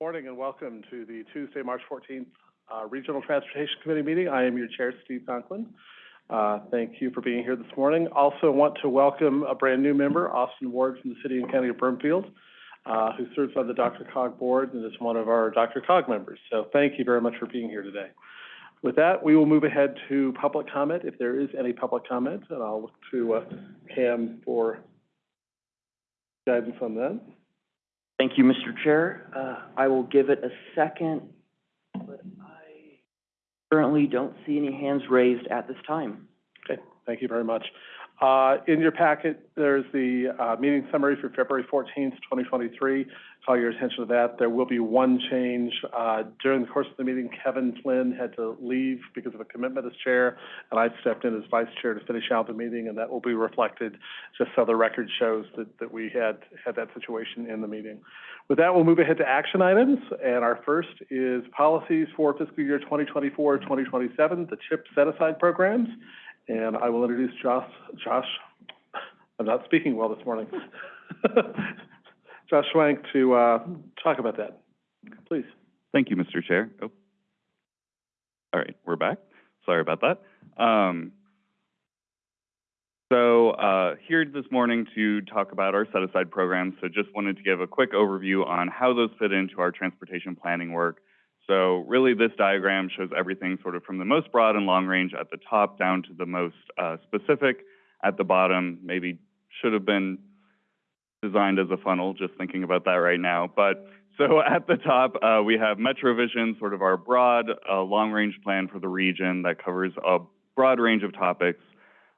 Good morning and welcome to the Tuesday, March 14th uh, Regional Transportation Committee meeting. I am your chair, Steve Conklin. Uh, thank you for being here this morning. Also want to welcome a brand new member, Austin Ward from the City and County of Broomfield, uh, who serves on the DRCOG board and is one of our DRCOG members. So thank you very much for being here today. With that, we will move ahead to public comment, if there is any public comment, and I'll look to uh, Cam for guidance on that. Thank you, Mr. Chair. Uh, I will give it a second, but I currently don't see any hands raised at this time. Okay, thank you very much. Uh, in your packet, there's the, uh, meeting summary for February fourteenth, twenty twenty-three. Call your attention to that. There will be one change. Uh, during the course of the meeting, Kevin Flynn had to leave because of a commitment as chair, and I stepped in as vice chair to finish out the meeting, and that will be reflected just so the record shows that, that we had, had that situation in the meeting. With that, we'll move ahead to action items, and our first is policies for fiscal year 2024-2027, the CHIP set-aside programs. And I will introduce Josh, Josh, I'm not speaking well this morning. Josh Schwank to, uh, talk about that. Please. Thank you, Mr. Chair. Oh. All right, we're back. Sorry about that. Um, so, uh, here this morning to talk about our set-aside programs. So just wanted to give a quick overview on how those fit into our transportation planning work. So really, this diagram shows everything sort of from the most broad and long range at the top down to the most uh, specific at the bottom. Maybe should have been designed as a funnel, just thinking about that right now. But so at the top, uh, we have MetroVision, sort of our broad, uh, long-range plan for the region that covers a broad range of topics.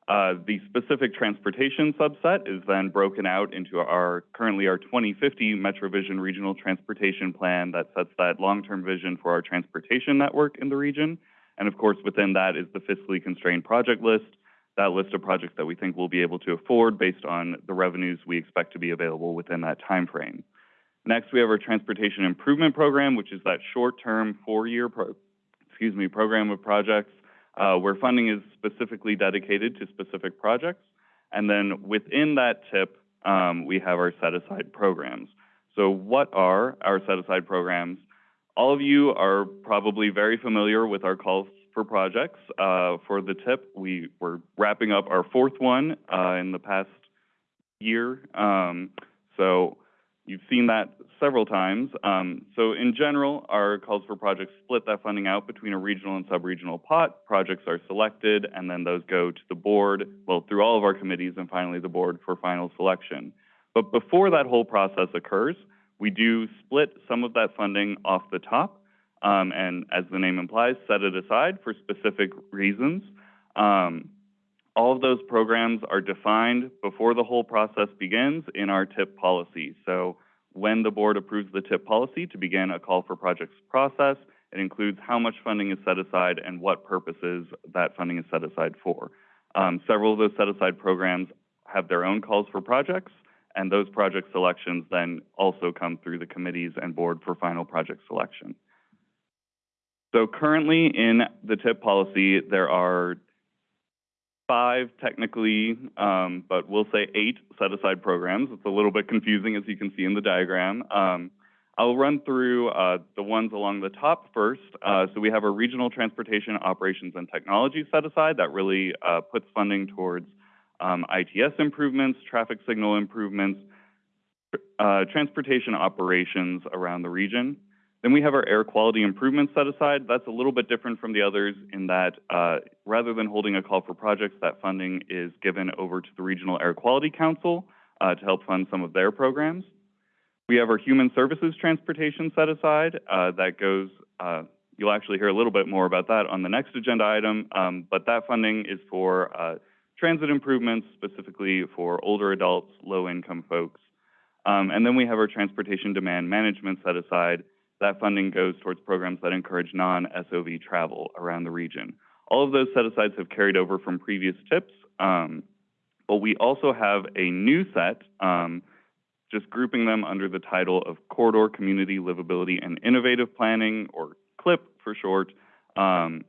Uh, the specific transportation subset is then broken out into our currently our 2050 MetroVision Regional Transportation Plan that sets that long-term vision for our transportation network in the region. And of course, within that is the fiscally constrained project list, that list of projects that we think we'll be able to afford based on the revenues we expect to be available within that time frame. Next, we have our Transportation Improvement Program, which is that short-term four-year excuse me, program of projects uh, where funding is specifically dedicated to specific projects. And then within that tip, um, we have our set-aside programs. So what are our set-aside programs? All of you are probably very familiar with our calls for projects. Uh, for the tip, we were wrapping up our fourth one uh, in the past year. Um, so You've seen that several times. Um, so in general, our calls for projects split that funding out between a regional and sub-regional pot. Projects are selected, and then those go to the board, well, through all of our committees, and finally the board for final selection. But before that whole process occurs, we do split some of that funding off the top, um, and as the name implies, set it aside for specific reasons. Um, all of those programs are defined before the whole process begins in our TIP policy. So when the board approves the TIP policy to begin a call for projects process, it includes how much funding is set aside and what purposes that funding is set aside for. Um, several of those set aside programs have their own calls for projects, and those project selections then also come through the committees and board for final project selection. So currently in the TIP policy, there are five technically, um, but we'll say eight set-aside programs. It's a little bit confusing as you can see in the diagram. Um, I'll run through uh, the ones along the top first. Uh, so we have a regional transportation operations and technology set aside that really uh, puts funding towards um, ITS improvements, traffic signal improvements, uh, transportation operations around the region. Then we have our air quality improvement set aside. That's a little bit different from the others in that uh, rather than holding a call for projects, that funding is given over to the Regional Air Quality Council uh, to help fund some of their programs. We have our human services transportation set aside. Uh, that goes, uh, you'll actually hear a little bit more about that on the next agenda item, um, but that funding is for uh, transit improvements, specifically for older adults, low income folks. Um, and then we have our transportation demand management set aside. That funding goes towards programs that encourage non-SOV travel around the region. All of those set-asides have carried over from previous TIPs, um, but we also have a new set, um, just grouping them under the title of Corridor Community Livability and Innovative Planning, or CLIP for short. Um,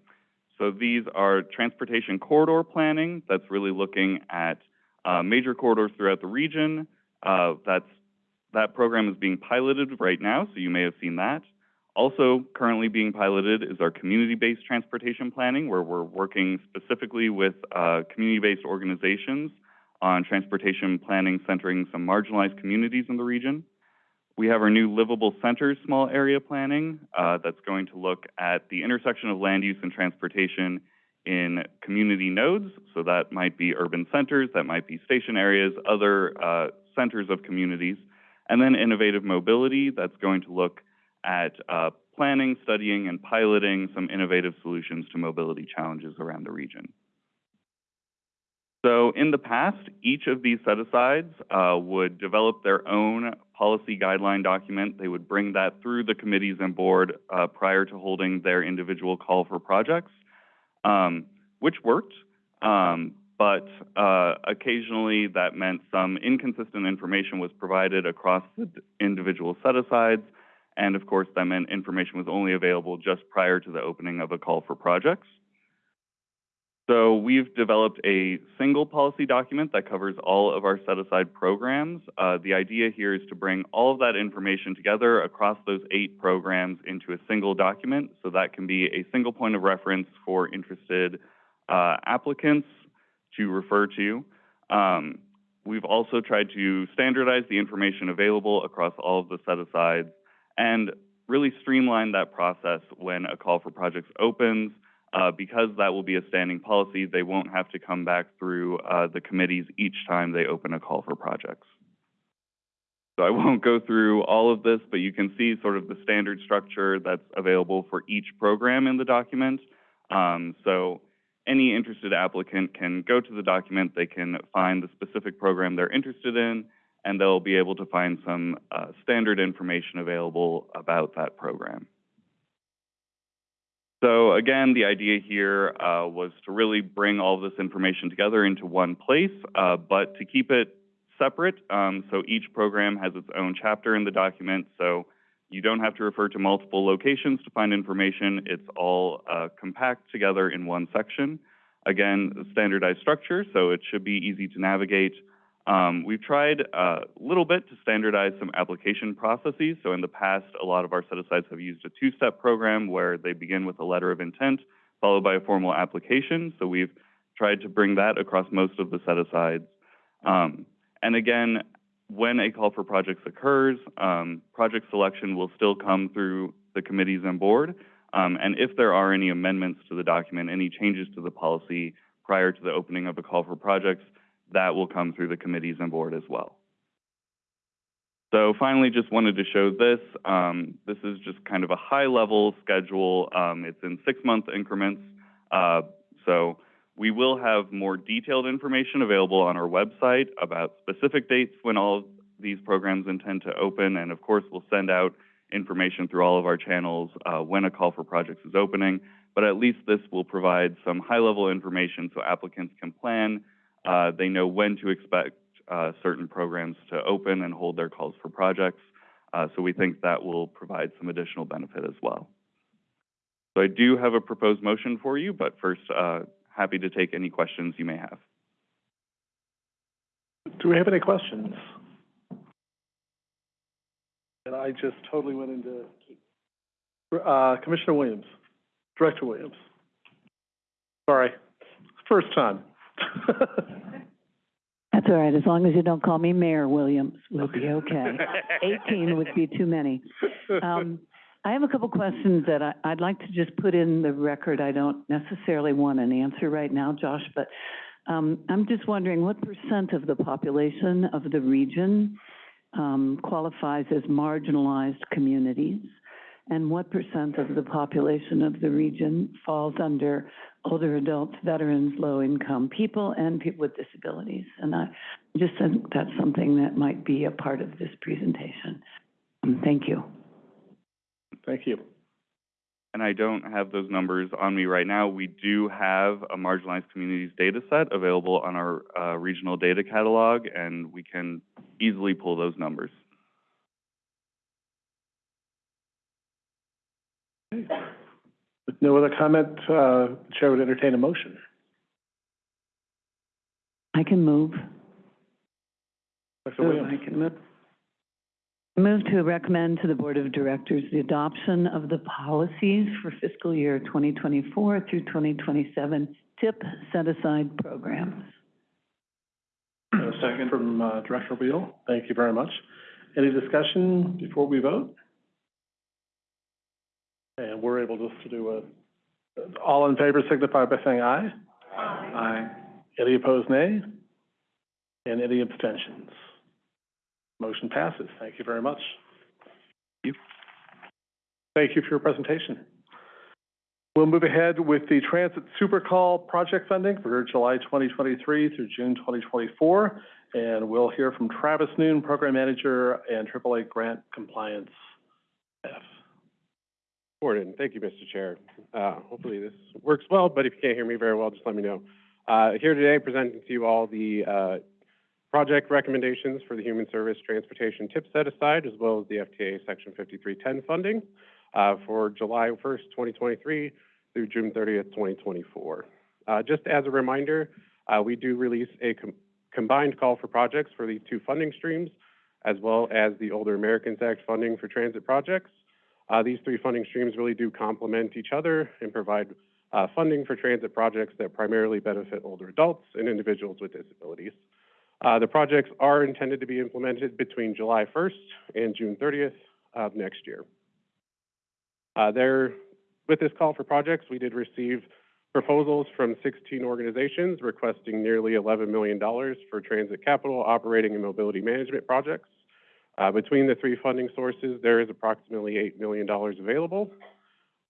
so these are transportation corridor planning that's really looking at uh, major corridors throughout the region. Uh, that's that program is being piloted right now, so you may have seen that. Also currently being piloted is our community-based transportation planning, where we're working specifically with uh, community-based organizations on transportation planning centering some marginalized communities in the region. We have our new Livable Centers Small Area Planning uh, that's going to look at the intersection of land use and transportation in community nodes. So that might be urban centers, that might be station areas, other uh, centers of communities. And then innovative mobility that's going to look at uh, planning, studying, and piloting some innovative solutions to mobility challenges around the region. So in the past, each of these set-asides uh, would develop their own policy guideline document. They would bring that through the committees and board uh, prior to holding their individual call for projects, um, which worked. Um, but uh, occasionally that meant some inconsistent information was provided across the individual set-asides, and of course that meant information was only available just prior to the opening of a call for projects. So we've developed a single policy document that covers all of our set-aside programs. Uh, the idea here is to bring all of that information together across those eight programs into a single document, so that can be a single point of reference for interested uh, applicants to refer to. Um, we've also tried to standardize the information available across all of the set-asides and really streamline that process when a call for projects opens, uh, because that will be a standing policy, they won't have to come back through uh, the committees each time they open a call for projects. So I won't go through all of this, but you can see sort of the standard structure that's available for each program in the document. Um, so any interested applicant can go to the document, they can find the specific program they're interested in, and they'll be able to find some uh, standard information available about that program. So again, the idea here uh, was to really bring all this information together into one place, uh, but to keep it separate. Um, so each program has its own chapter in the document, so you don't have to refer to multiple locations to find information. It's all uh, compact together in one section. Again, standardized structure, so it should be easy to navigate. Um, we've tried a little bit to standardize some application processes. So in the past, a lot of our set-asides have used a two-step program where they begin with a letter of intent followed by a formal application. So we've tried to bring that across most of the set-asides. Um, and again, when a call for projects occurs, um, project selection will still come through the committees and board. Um, and if there are any amendments to the document, any changes to the policy prior to the opening of a call for projects, that will come through the committees and board as well. So finally, just wanted to show this. Um, this is just kind of a high-level schedule. Um, it's in six-month increments. Uh, so we will have more detailed information available on our website about specific dates when all these programs intend to open. And of course, we'll send out information through all of our channels uh, when a call for projects is opening. But at least this will provide some high-level information so applicants can plan uh, they know when to expect uh, certain programs to open and hold their calls for projects. Uh, so we think that will provide some additional benefit as well. So I do have a proposed motion for you, but first, uh, happy to take any questions you may have. Do we have any questions? And I just totally went into, uh, Commissioner Williams, Director Williams. Sorry, first time. That's all right, as long as you don't call me Mayor Williams, we'll be okay. Eighteen would be too many. Um, I have a couple questions that I, I'd like to just put in the record. I don't necessarily want an answer right now, Josh, but, um, I'm just wondering what percent of the population of the region, um, qualifies as marginalized communities? And what percent of the population of the region falls under older adults, veterans, low-income people, and people with disabilities? And I just think that's something that might be a part of this presentation. Um, Thank you. Thank you. And I don't have those numbers on me right now. We do have a marginalized communities data set available on our uh, regional data catalog, and we can easily pull those numbers. With no other comment, uh, Chair would entertain a motion. I can move. Dr. Williams? I can move. Move to recommend to the Board of Directors the adoption of the policies for fiscal year 2024 through 2027 TIP set-aside programs. A second from, uh, Director Wheel. Thank you very much. Any discussion before we vote? And we're able just to do a, all in favor signify by saying aye. Aye. Any opposed, nay? And any abstentions? Motion passes. Thank you very much. Thank you. Thank you for your presentation. We'll move ahead with the Transit Super Call project funding for July 2023 through June 2024. And we'll hear from Travis Noon, Program Manager and AAA Grant Compliance staff. Morning. Thank you, Mr. Chair. Uh, hopefully this works well, but if you can't hear me very well, just let me know. Uh, here today presenting to you all the, uh, project recommendations for the Human Service Transportation Tip Set Aside, as well as the FTA Section fifty-three ten funding, uh, for July first, twenty twenty-three through June thirtieth, twenty twenty-four. Uh, just as a reminder, uh, we do release a com- combined call for projects for these two funding streams, as well as the Older Americans Act funding for transit projects. Uh, these three funding streams really do complement each other and provide uh, funding for transit projects that primarily benefit older adults and individuals with disabilities. Uh, the projects are intended to be implemented between July 1st and June 30th of next year. Uh, there, with this call for projects, we did receive proposals from 16 organizations requesting nearly $11 million for transit capital, operating, and mobility management projects. Uh, between the three funding sources, there is approximately $8 million available.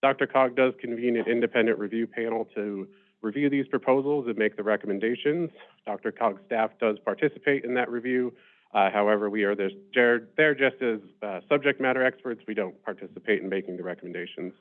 DRCOG does convene an independent review panel to review these proposals and make the recommendations. DRCOG's staff does participate in that review. Uh, however, we are there, just as uh, subject matter experts. We don't participate in making the recommendations.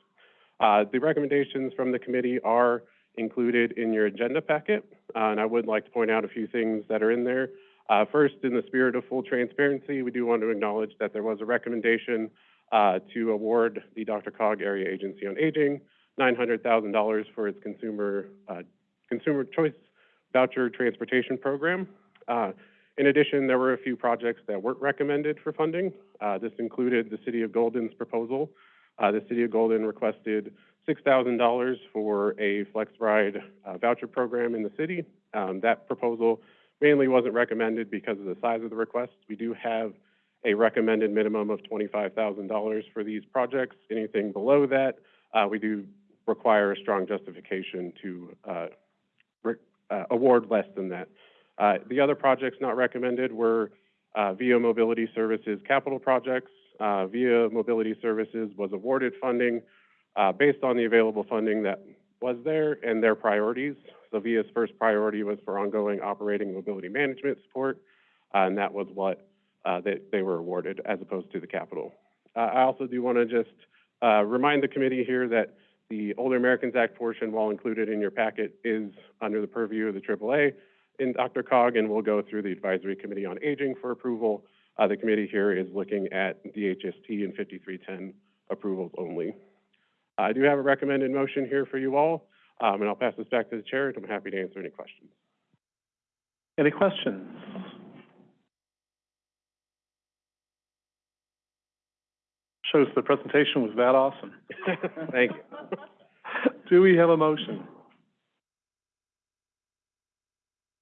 Uh, the recommendations from the committee are included in your agenda packet, uh, and I would like to point out a few things that are in there. Uh, first, in the spirit of full transparency, we do want to acknowledge that there was a recommendation uh, to award the DRCOG Area Agency on Aging $900,000 for its consumer uh, consumer choice voucher transportation program. Uh, in addition, there were a few projects that weren't recommended for funding. Uh, this included the City of Golden's proposal. Uh, the City of Golden requested $6,000 for a Flex Ride uh, voucher program in the city. Um, that proposal mainly wasn't recommended because of the size of the request. We do have a recommended minimum of $25,000 for these projects. Anything below that, uh, we do require a strong justification to uh, uh, award less than that. Uh, the other projects not recommended were Via Mobility Services capital projects. Via Mobility Services was awarded funding based on the available funding that was there and their priorities. So Via's first priority was for ongoing operating mobility management support, and that was what uh, they, they were awarded as opposed to the capital. Uh, I also do want to just uh, remind the committee here that the Older Americans Act portion, while included in your packet, is under the purview of the AAA in DRCOG, and will go through the Advisory Committee on Aging for approval. Uh, the committee here is looking at DHST and 5310 approvals only. I do have a recommended motion here for you all, um, and I'll pass this back to the chair, and I'm happy to answer any questions. Any questions? Shows the presentation was that awesome. Thank you. Do we have a motion?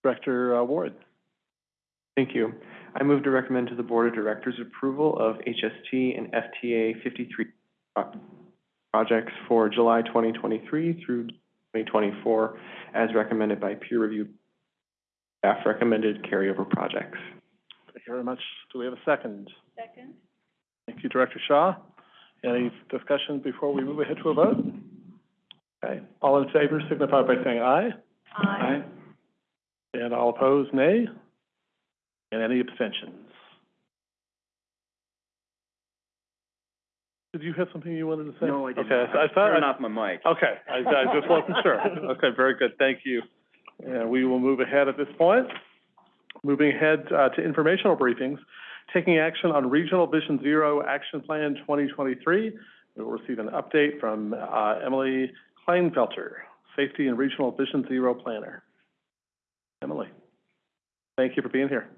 Director uh, Ward? Thank you. I move to recommend to the Board of Directors approval of HST and FTA fifty-three projects for July twenty twenty-three through twenty twenty-four as recommended by peer review staff recommended carryover projects. Thank you very much. Do we have a second? Second. Thank you, Director Shaw. Any discussion before we move ahead to a vote? Okay, all in favor signify by saying aye. Aye. And all opposed, nay. And any abstentions? Did you have something you wanted to say? No, I didn't. Okay, I thought, Turn I- off my mic. Okay, I, I just wasn't sure. Okay, very good, thank you. And we will move ahead at this point. Moving ahead, uh, to informational briefings, taking action on Regional Vision Zero Action Plan twenty twenty-three. We will receive an update from, uh, Emily Kleinfelter, Safety and Regional Vision Zero Planner. Emily, thank you for being here.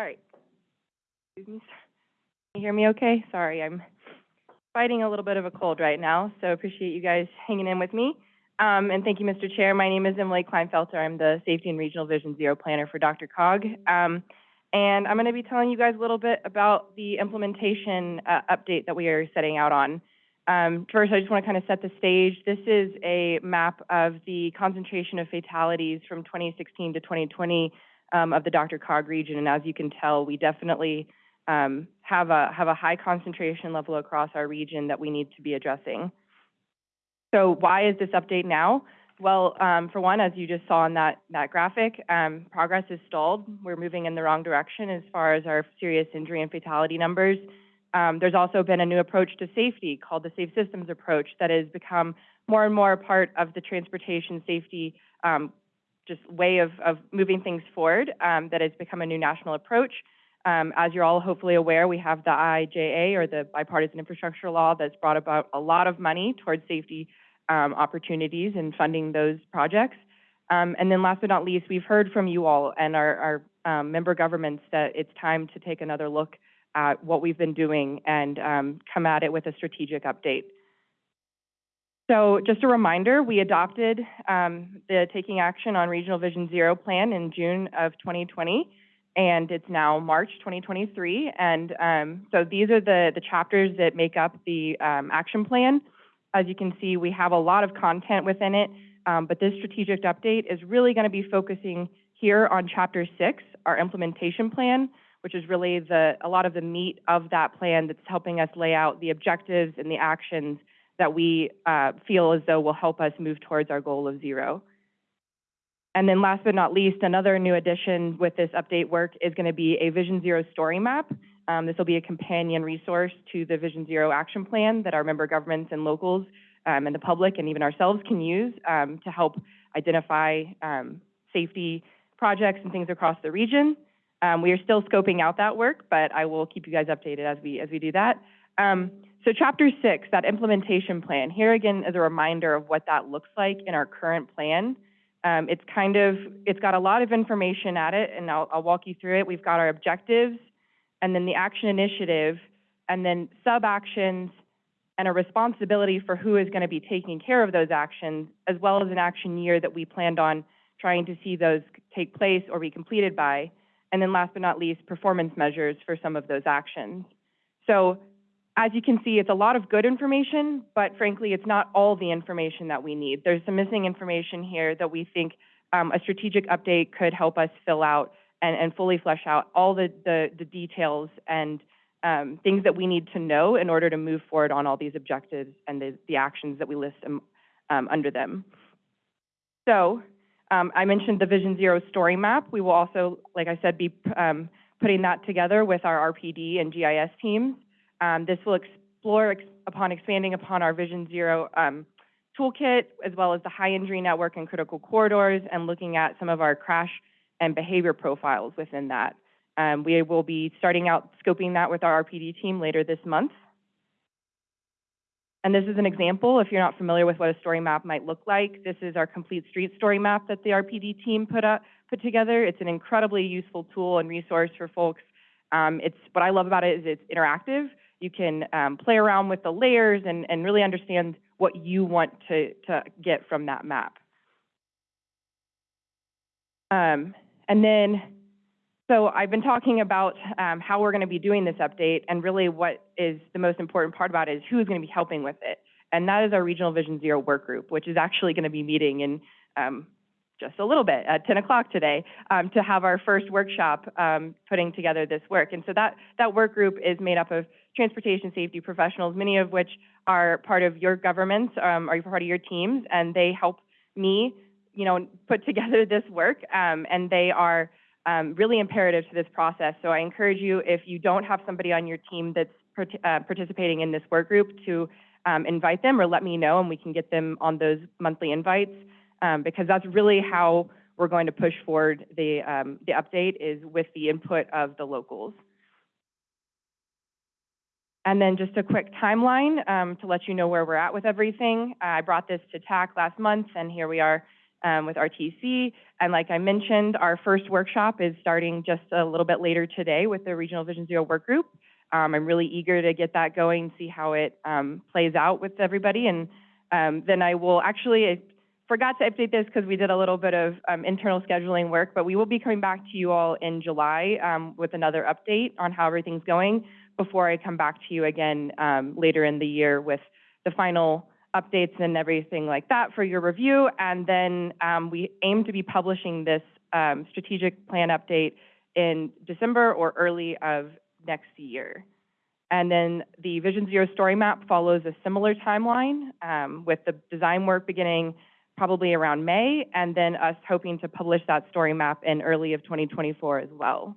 All right. Excuse me. Can you hear me okay? Sorry, I'm fighting a little bit of a cold right now, so appreciate you guys hanging in with me. Um, and thank you, Mr. Chair. My name is Emily Kleinfelter. I'm the Safety and Regional Vision Zero Planner for DRCOG. Um, and I'm going to be telling you guys a little bit about the implementation uh, update that we are setting out on. Um, first, I just want to kind of set the stage. This is a map of the concentration of fatalities from 2016 to 2020 um, of the DRCOG region. And as you can tell, we definitely um, have a have a high concentration level across our region that we need to be addressing. So why is this update now? Well, um, for one, as you just saw in that that graphic, um, progress is stalled. We're moving in the wrong direction as far as our serious injury and fatality numbers. Um, there's also been a new approach to safety called the Safe Systems approach that has become more and more a part of the transportation safety um, just way of, of moving things forward um, that has become a new national approach. Um, as you're all hopefully aware, we have the IJA or the Bipartisan Infrastructure Law that's brought about a lot of money towards safety um, opportunities and funding those projects. Um, and then last but not least, we've heard from you all and our, our um, member governments that it's time to take another look at what we've been doing and um, come at it with a strategic update. So just a reminder, we adopted um, the Taking Action on Regional Vision Zero plan in June of 2020, and it's now March 2023. And um, so these are the, the chapters that make up the um, action plan. As you can see, we have a lot of content within it, um, but this strategic update is really going to be focusing here on Chapter 6, our implementation plan, which is really the, a lot of the meat of that plan that's helping us lay out the objectives and the actions that we uh, feel as though will help us move towards our goal of zero. And then last but not least, another new addition with this update work is going to be a Vision Zero story map. Um, this will be a companion resource to the Vision Zero action plan that our member governments and locals um, and the public and even ourselves can use um, to help identify um, safety projects and things across the region. Um, we are still scoping out that work, but I will keep you guys updated as we as we do that. So chapter six, that implementation plan, here again is a reminder of what that looks like in our current plan. Um, it's kind of, it's got a lot of information at it, and I'll, I'll walk you through it. We've got our objectives, and then the action initiative, and then sub-actions, and a responsibility for who is going to be taking care of those actions, as well as an action year that we planned on trying to see those take place or be completed by. And then last but not least, performance measures for some of those actions. So as you can see, it's a lot of good information, but frankly, it's not all the information that we need. There's some missing information here that we think um, a strategic update could help us fill out and, and fully flesh out all the, the, the details and um, things that we need to know in order to move forward on all these objectives and the, the actions that we list um, um, under them. So um, I mentioned the Vision Zero story map. We will also, like I said, be um, putting that together with our RPD and GIS teams. Um, this will explore ex upon expanding upon our Vision Zero um, toolkit, as well as the high injury network and critical corridors, and looking at some of our crash and behavior profiles within that. Um, we will be starting out scoping that with our RPD team later this month. And this is an example, if you're not familiar with what a story map might look like. This is our complete street story map that the RPD team put, up, put together. It's an incredibly useful tool and resource for folks. Um, it's, what I love about it is it's interactive. You can um, play around with the layers and, and really understand what you want to, to get from that map. Um, and then, so I've been talking about um, how we're going to be doing this update, and really what is the most important part about it is who is going to be helping with it. And that is our Regional Vision Zero work group, which is actually going to be meeting in um, just a little bit at 10 o'clock today um, to have our first workshop um, putting together this work. And so that, that work group is made up of transportation safety professionals, many of which are part of your governments, um, are part of your teams, and they help me, you know, put together this work, um, and they are um, really imperative to this process. So I encourage you, if you don't have somebody on your team that's uh, participating in this work group, to um, invite them or let me know, and we can get them on those monthly invites, um, because that's really how we're going to push forward the, um, the update is with the input of the locals. And then just a quick timeline um, to let you know where we're at with everything. I brought this to TAC last month, and here we are um, with RTC. And like I mentioned, our first workshop is starting just a little bit later today with the Regional Vision Zero Work Group. Um, I'm really eager to get that going, see how it um, plays out with everybody. And um, then I will actually, I forgot to update this because we did a little bit of um, internal scheduling work, but we will be coming back to you all in July with another update on how everything's going before I come back to you again um, later in the year with the final updates and everything like that for your review. And then um, we aim to be publishing this um, strategic plan update in December or early of next year. And then the Vision Zero story map follows a similar timeline um, with the design work beginning probably around May, and then us hoping to publish that story map in early of 2024 as well.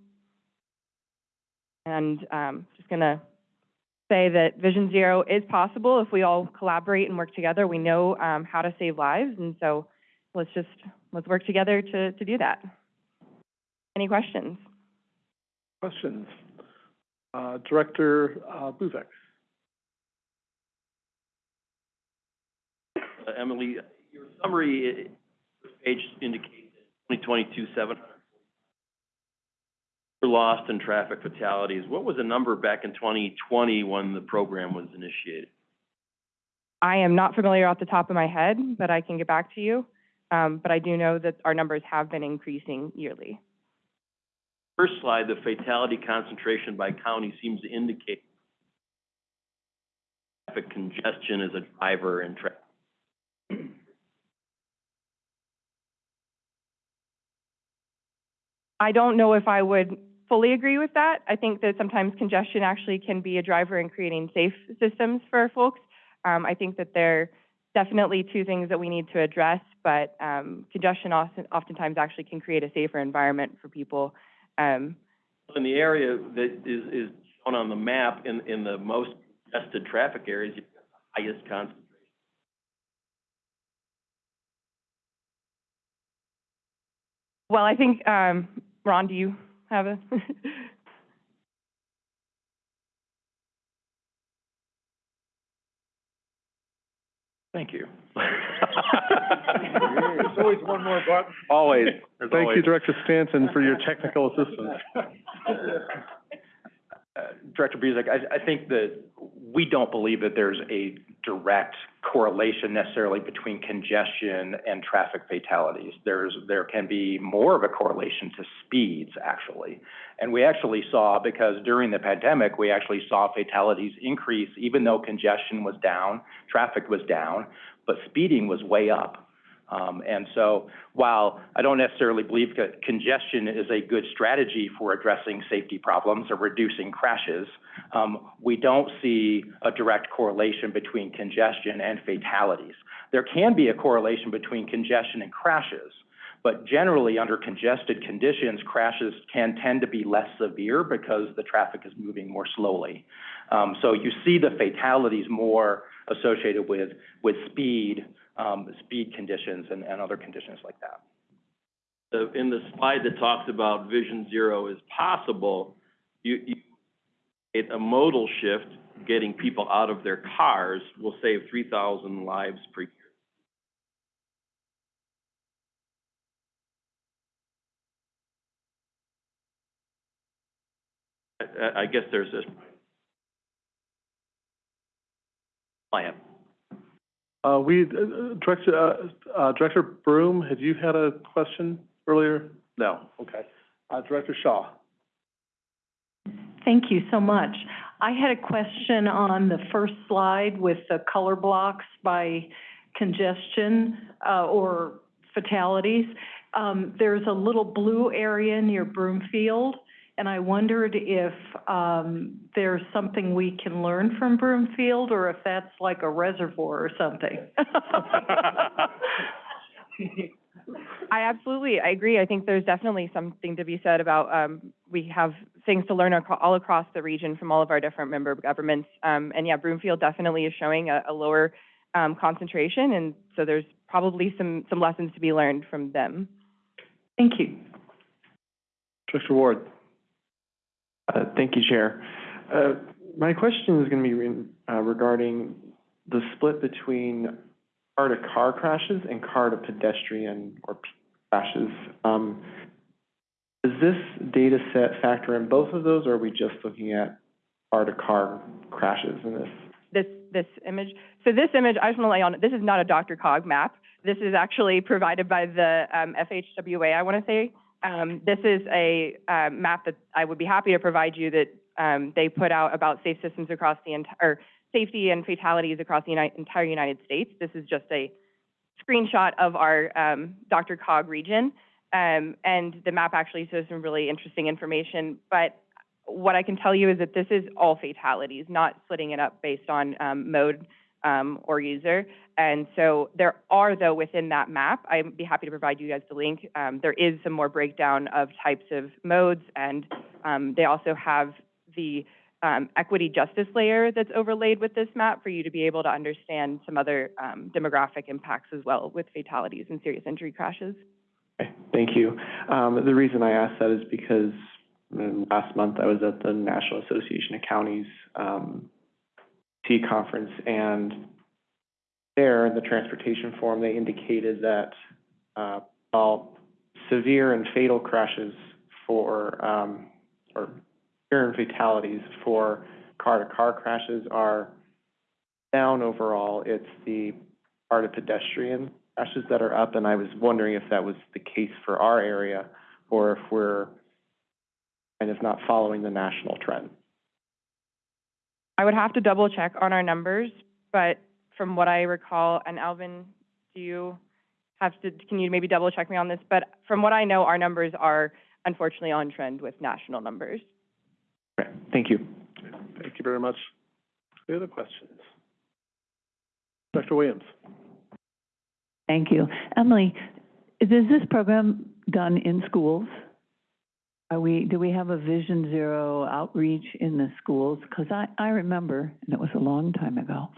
And um, just going to say that Vision Zero is possible if we all collaborate and work together. We know um, how to save lives, and so let's just let's work together to to do that. Any questions? Questions, uh, Director uh, Buzek. Uh, Emily, your summary uh, page indicates 2022 700 for lost and traffic fatalities. What was the number back in 2020 when the program was initiated? I am not familiar off the top of my head, but I can get back to you. Um, but I do know that our numbers have been increasing yearly. First slide, the fatality concentration by county seems to indicate traffic congestion as a driver in traffic I don't know if I would fully agree with that. I think that sometimes congestion actually can be a driver in creating safe systems for folks. Um, I think that they're definitely two things that we need to address, but um, congestion often, oftentimes actually can create a safer environment for people. Um, In the area that is, is shown on the map, in, in the most congested traffic areas, you've got the highest concentration. well, I think, um, Ron, do you have a? Thank you. There's always one more button. Always. Thank you, Director Stanton, for your technical assistance. Uh, Director Buzek, I, I think that we don't believe that there's a direct correlation necessarily between congestion and traffic fatalities. There's, there can be more of a correlation to speeds, actually. And we actually saw, because during the pandemic, we actually saw fatalities increase, even though congestion was down, traffic was down, but speeding was way up. Um, and so while I don't necessarily believe that congestion is a good strategy for addressing safety problems or reducing crashes, um, we don't see a direct correlation between congestion and fatalities. There can be a correlation between congestion and crashes, but generally under congested conditions, crashes can tend to be less severe because the traffic is moving more slowly. Um, so you see the fatalities more associated with, with speed, um, speed conditions and, and other conditions like that. The, in the slide that talks about Vision Zero is possible, you, you, it, a modal shift, getting people out of their cars will save three thousand lives per year. I, I- I guess there's this plan. Uh, we, uh, Director, uh, uh, Director Broom, had you had a question earlier? No, okay. Uh, Director Shaw. Thank you so much. I had a question on the first slide with the color blocks by congestion, uh, or fatalities. Um, there's a little blue area near Broomfield, and I wondered if, um, there's something we can learn from Broomfield, or if that's like a reservoir or something. I absolutely, I agree. I think there's definitely something to be said about, um, we have things to learn aco- all across the region from all of our different member governments. Um, and yeah, Broomfield definitely is showing a, a lower, um, concentration, and so there's probably some, some lessons to be learned from them. Thank you. Director Ward. Uh, thank you, Chair. Uh, my question is gonna be re- uh, regarding the split between car-to-car crashes and car-to-pedestrian or crashes. Um, does this data set factor in both of those, or are we just looking at car-to-car crashes in this? This, this image, so this image, I just want to lay on, this is not a DRCOG map. This is actually provided by the, um, FHWA, I want to say. Um, this is a, um, map that I would be happy to provide you that, um, they put out about safe systems across the entire, safety and fatalities across the entire United States. This is just a screenshot of our, um, DRCOG region. Um, and the map actually shows some really interesting information, but what I can tell you is that this is all fatalities, not splitting it up based on um, mode um, or user. And so there are, though, within that map, I'd be happy to provide you guys the link. Um, there is some more breakdown of types of modes, and um, they also have the um, equity justice layer that's overlaid with this map for you to be able to understand some other um, demographic impacts as well with fatalities and serious injury crashes. Okay, thank you. Um, the reason I asked that is because last month I was at the National Association of Counties, um, T conference, and there in the transportation forum, they indicated that, uh, while severe and fatal crashes for, um, or severe and fatalities for car-to-car crashes are down overall, it's the car-to-pedestrian crashes that are up, and I was wondering if that was the case for our area, or if we're kind of not following the national trend. I would have to double check on our numbers, but from what I recall, and Alvin, do you have to, can you maybe double check me on this? But from what I know, our numbers are unfortunately on trend with national numbers. Okay, thank you. Thank you very much. Any other questions? Dr. Williams? Thank you. Emily, is this program done in schools? Are we, do we have a Vision Zero outreach in the schools? Because I, I remember, and it was a long time ago,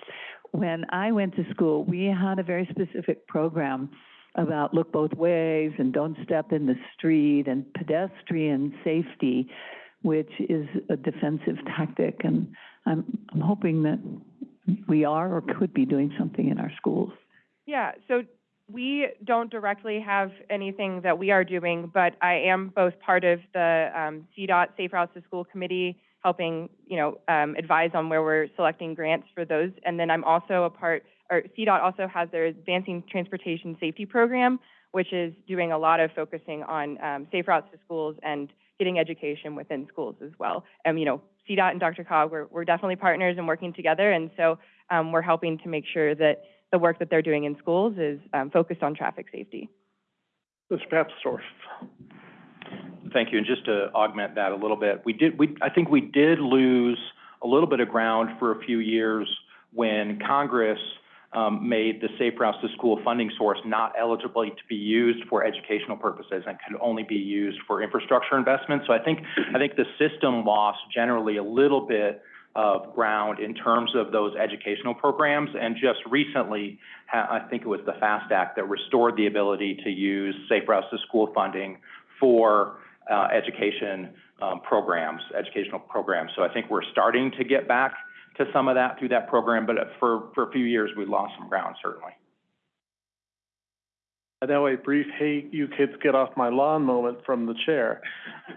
when I went to school, we had a very specific program about look both ways and don't step in the street and pedestrian safety, which is a defensive tactic. And I'm, I'm hoping that we are or could be doing something in our schools. Yeah, so we don't directly have anything that we are doing, but I am both part of the um, CDOT Safe Routes to School Committee, helping, you know, um, advise on where we're selecting grants for those. And then I'm also a part, or CDOT also has their Advancing Transportation Safety Program, which is doing a lot of focusing on um, safe routes to schools and getting education within schools as well. And, you know, CDOT and DRCOG, we're, we're definitely partners and working together. And so um, we're helping to make sure that the work that they're doing in schools is um, focused on traffic safety. Mr. Papsdorf? Thank you, and just to augment that a little bit, we did, we, I think we did lose a little bit of ground for a few years when Congress, um, made the Safe Routes to School funding source not eligible to be used for educational purposes and could only be used for infrastructure investments. So I think, I think the system lost generally a little bit of ground in terms of those educational programs. And just recently, I think it was the FAST Act that restored the ability to use Safe Routes to School funding for uh, education um, programs, educational programs. So I think we're starting to get back to some of that through that program, but for, for a few years, we lost some ground, certainly. I know a brief, hey, you kids get off my lawn moment from the chair.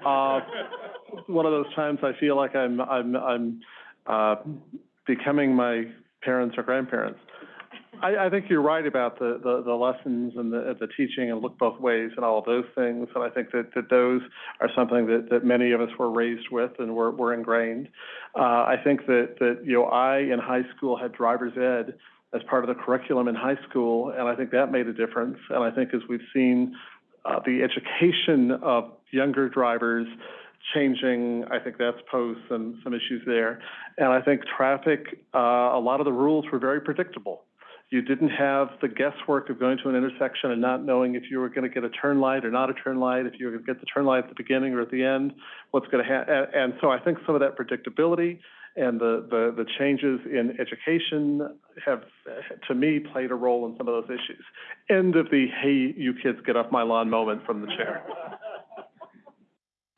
Uh, one of those times I feel like I'm, I'm, I'm, uh, becoming my parents or grandparents. I, I think you're right about the, the, the lessons and the, the teaching and look both ways and all of those things. And I think that, that those are something that, that many of us were raised with and were, were ingrained. Uh, I think that, that, you know, I in high school had driver's ed as part of the curriculum in high school, and I think that made a difference. And I think as we've seen, uh, the education of younger drivers changing, I think that's posed some, some issues there. And I think traffic, uh, a lot of the rules were very predictable. You didn't have the guesswork of going to an intersection and not knowing if you were gonna get a turn light or not a turn light, if you were gonna get the turn light at the beginning or at the end, what's gonna ha- and, and so I think some of that predictability and the, the, the changes in education have, to me, played a role in some of those issues. End of the, hey, you kids, get off my lawn moment from the chair.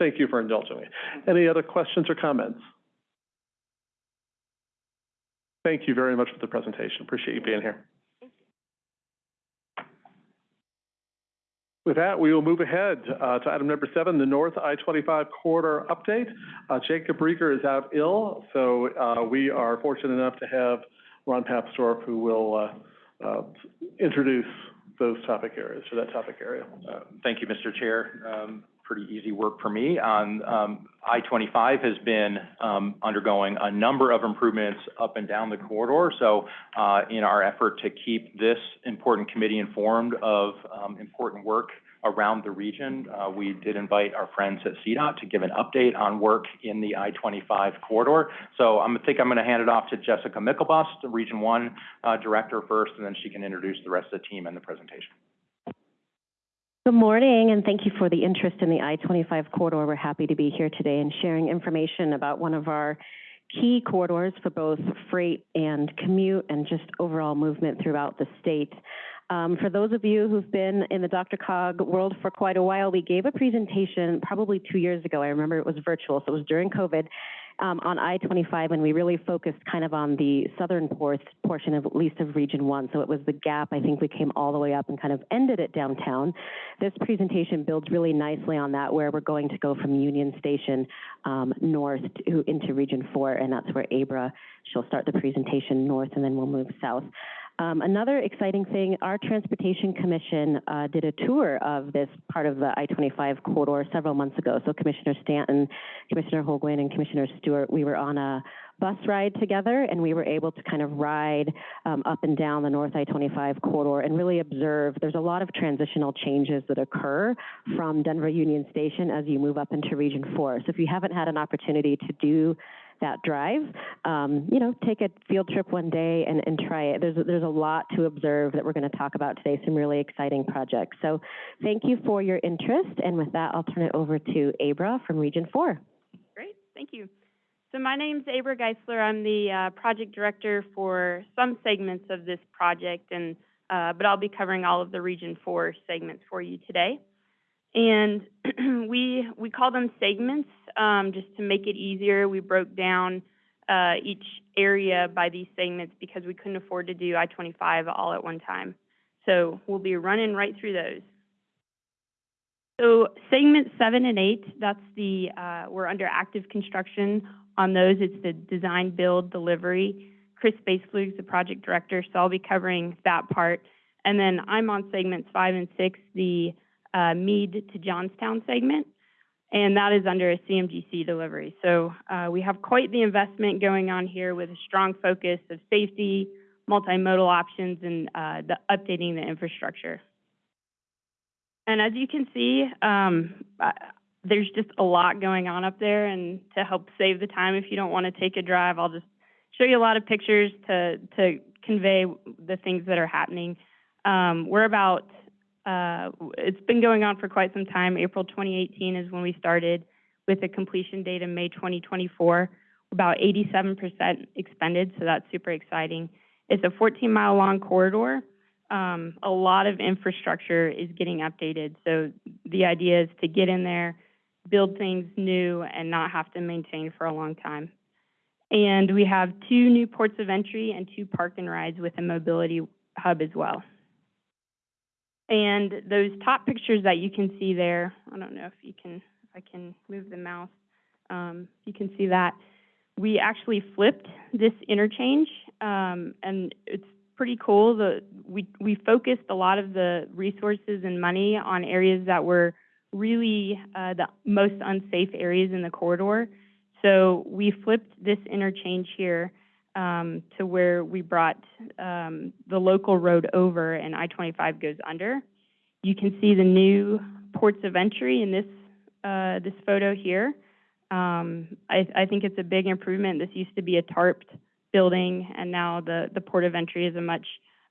Thank you for indulging me. Any other questions or comments? Thank you very much for the presentation. Appreciate you being here. With that, we will move ahead uh, to item number seven, the North I-25 corridor update. Uh, Jacob Riger is out ill, so uh, we are fortunate enough to have Ron Papsdorf, who will uh, uh, introduce those topic areas, for that topic area. Uh, Thank you, Mr. Chair. Um, pretty easy work for me. On, um, I-25 has been, um, undergoing a number of improvements up and down the corridor. So, uh, in our effort to keep this important committee informed of, um, important work around the region, uh, we did invite our friends at CDOT to give an update on work in the I-25 corridor. So I think I'm gonna hand it off to Jessica Myklebust, the Region One, uh, Director first, and then she can introduce the rest of the team and the presentation. Good morning, and thank you for the interest in the I-25 corridor. We're happy to be here today and sharing information about one of our key corridors for both freight and commute and just overall movement throughout the state. Um, for those of you who've been in the DRCOG world for quite a while, we gave a presentation probably two years ago. I remember it was virtual, so it was during COVID, um, on I-25, and we really focused kind of on the southern por- portion of at least of Region 1. So it was the gap. I think we came all the way up and kind of ended at downtown. This presentation builds really nicely on that, where we're going to go from Union Station um, north to, into Region 4, and that's where Abra, she'll start the presentation north, and then we'll move south. Um, another exciting thing, our Transportation Commission uh, did a tour of this part of the I-25 corridor several months ago. So Commissioner Stanton, Commissioner Holguin, and Commissioner Stewart, we were on a bus ride together, and we were able to kind of ride um, up and down the North I-25 corridor and really observe. There's a lot of transitional changes that occur from Denver Union Station as you move up into Region 4. So if you haven't had an opportunity to do that drive, um, you know, take a field trip one day and, and try it. There's, there's a lot to observe that we're going to talk about today, some really exciting projects. So thank you for your interest, and with that, I'll turn it over to Abra from Region 4. Great, thank you. So my name's Abra Geisler. I'm the uh, project director for some segments of this project, and uh, but I'll be covering all of the Region 4 segments for you today. And we we call them segments um, just to make it easier. We broke down uh, each area by these segments because we couldn't afford to do I-25 all at one time. So we'll be running right through those. So segment seven and eight, that's the, uh, we're under active construction on those. It's the design, build, delivery. Chris Baseflug's the project director, so I'll be covering that part. And then I'm on segments five and six, the uh, Mead to Johnstown segment, and that is under a CMGC delivery. So uh, we have quite the investment going on here with a strong focus of safety, multimodal options, and uh, the updating the infrastructure. And as you can see, um, uh, there's just a lot going on up there. And to help save the time, if you don't want to take a drive, I'll just show you a lot of pictures to to convey the things that are happening. Um, we're about uh, it's been going on for quite some time. April 2018 is when we started with a completion date in May 2024. About 87% expended, so that's super exciting. It's a 14 mile long corridor. Um, a lot of infrastructure is getting updated. So the idea is to get in there, build things new, and not have to maintain for a long time. And we have two new ports of entry and two park and rides with a mobility hub as well. And those top pictures that you can see there, I don't know if you can, if I can move the mouse, um, you can see that. We actually flipped this interchange, um, and it's pretty cool. The, we, we focused a lot of the resources and money on areas that were really uh, the most unsafe areas in the corridor. So we flipped this interchange here um, to where we brought um, the local road over and I-25 goes under. You can see the new ports of entry in this uh, this photo here. Um, I, I think it's a big improvement. This used to be a tarped building, and now the, the port of entry is a much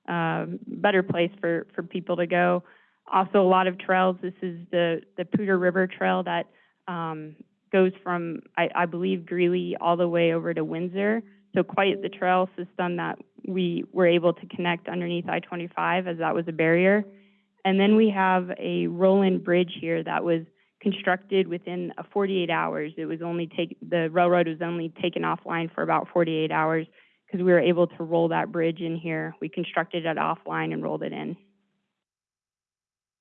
uh, better place for, for people to go. Also, a lot of trails. This is the, the Poudre River Trail that um, goes from, I, I believe, Greeley all the way over to Windsor. So quite the trail system that we were able to connect underneath I-25 as that was a barrier. And then we have a roll-in bridge here that was constructed within uh, 48 hours. It was only take, the railroad was only taken offline for about 48 hours because we were able to roll that bridge in here. We constructed it offline and rolled it in.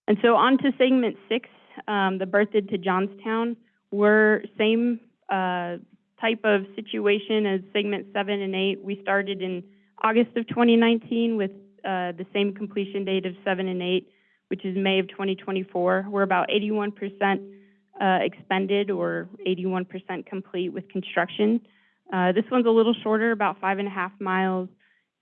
And so on to segment six, um, the Berthoud to Johnstown. We're same, uh, type of situation as segment seven and eight. We started in August of 2019 with, uh, the same completion date of seven and eight, which is May of 2024. We're about 81% uh, expended or 81% complete with construction. Uh, this one's a little shorter, about five and a half miles.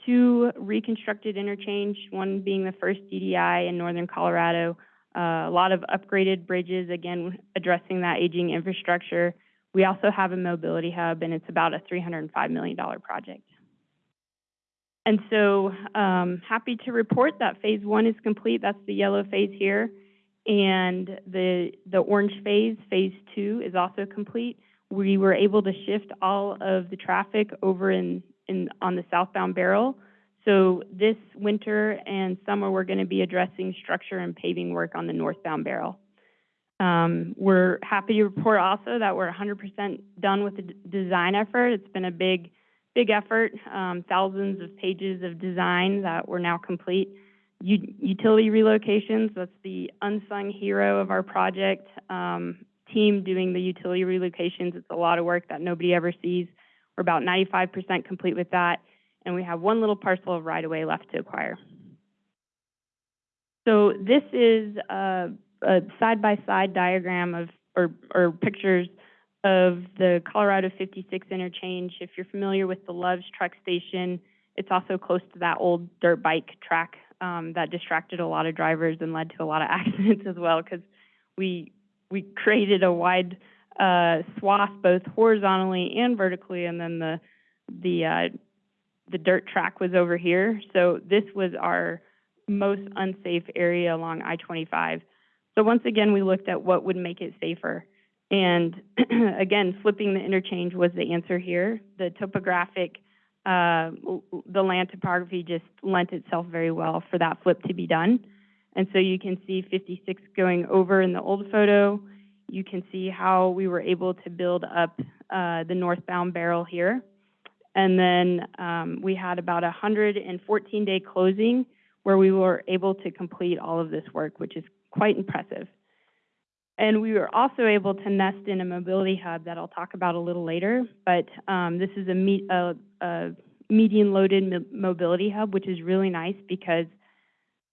Two reconstructed interchange, one being the first DDI in northern Colorado. Uh, a lot of upgraded bridges, again, addressing that aging infrastructure. We also have a mobility hub, and it's about a $305 million project. And so, um, happy to report that phase one is complete. That's the yellow phase here. And the, the orange phase, phase two, is also complete. We were able to shift all of the traffic over in, in, on the southbound barrel. So this winter and summer, we're gonna be addressing structure and paving work on the northbound barrel. Um, we're happy to report also that we're hundred percent done with the d- design effort. It's been a big, big effort, um, thousands of pages of design that were now complete. U- utility relocations, that's the unsung hero of our project, um, team doing the utility relocations. It's a lot of work that nobody ever sees. We're about ninety-five percent complete with that, and we have one little parcel of right-of-way left to acquire. So this is a, a side-by-side diagram of, or, or pictures of the Colorado 56 interchange. If you're familiar with the Love's Truck Station, it's also close to that old dirt bike track um, that distracted a lot of drivers and led to a lot of accidents as well, because we we created a wide uh, swath both horizontally and vertically, and then the the uh, the dirt track was over here. So this was our most unsafe area along I-25. So once again, we looked at what would make it safer. And again, flipping the interchange was the answer here. The topographic, uh, the land topography just lent itself very well for that flip to be done. And so you can see 56 going over in the old photo. You can see how we were able to build up uh, the northbound barrel here. And then um, we had about a 114-day closing where we were able to complete all of this work, which is quite impressive. And we were also able to nest in a mobility hub that I'll talk about a little later. But um, this is a, me- a, a median-loaded mo- mobility hub, which is really nice because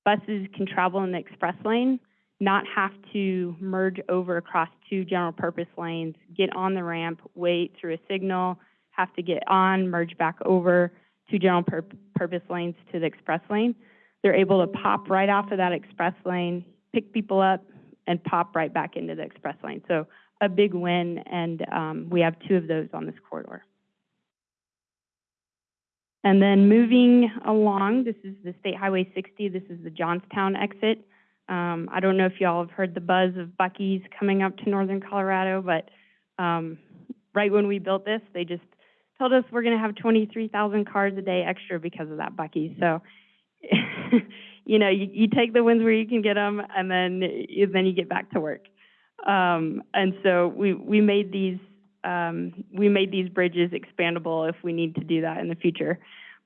buses can travel in the express lane, not have to merge over across two general purpose lanes, get on the ramp, wait through a signal, have to get on, merge back over two general pur- purpose lanes to the express lane. They're able to pop right off of that express lane, pick people up, and pop right back into the express lane. So a big win, and um, we have two of those on this corridor. And then moving along, this is the State Highway 60. This is the Johnstown exit. Um, I don't know if y'all have heard the buzz of Buc-ee's coming up to northern Colorado, but um, right when we built this, they just told us we're going to have 23,000 cars a day extra because of that Bucky. So, you know, you, you take the wins where you can get them, and then then you get back to work. Um, and so we we made these um, we made these bridges expandable if we need to do that in the future.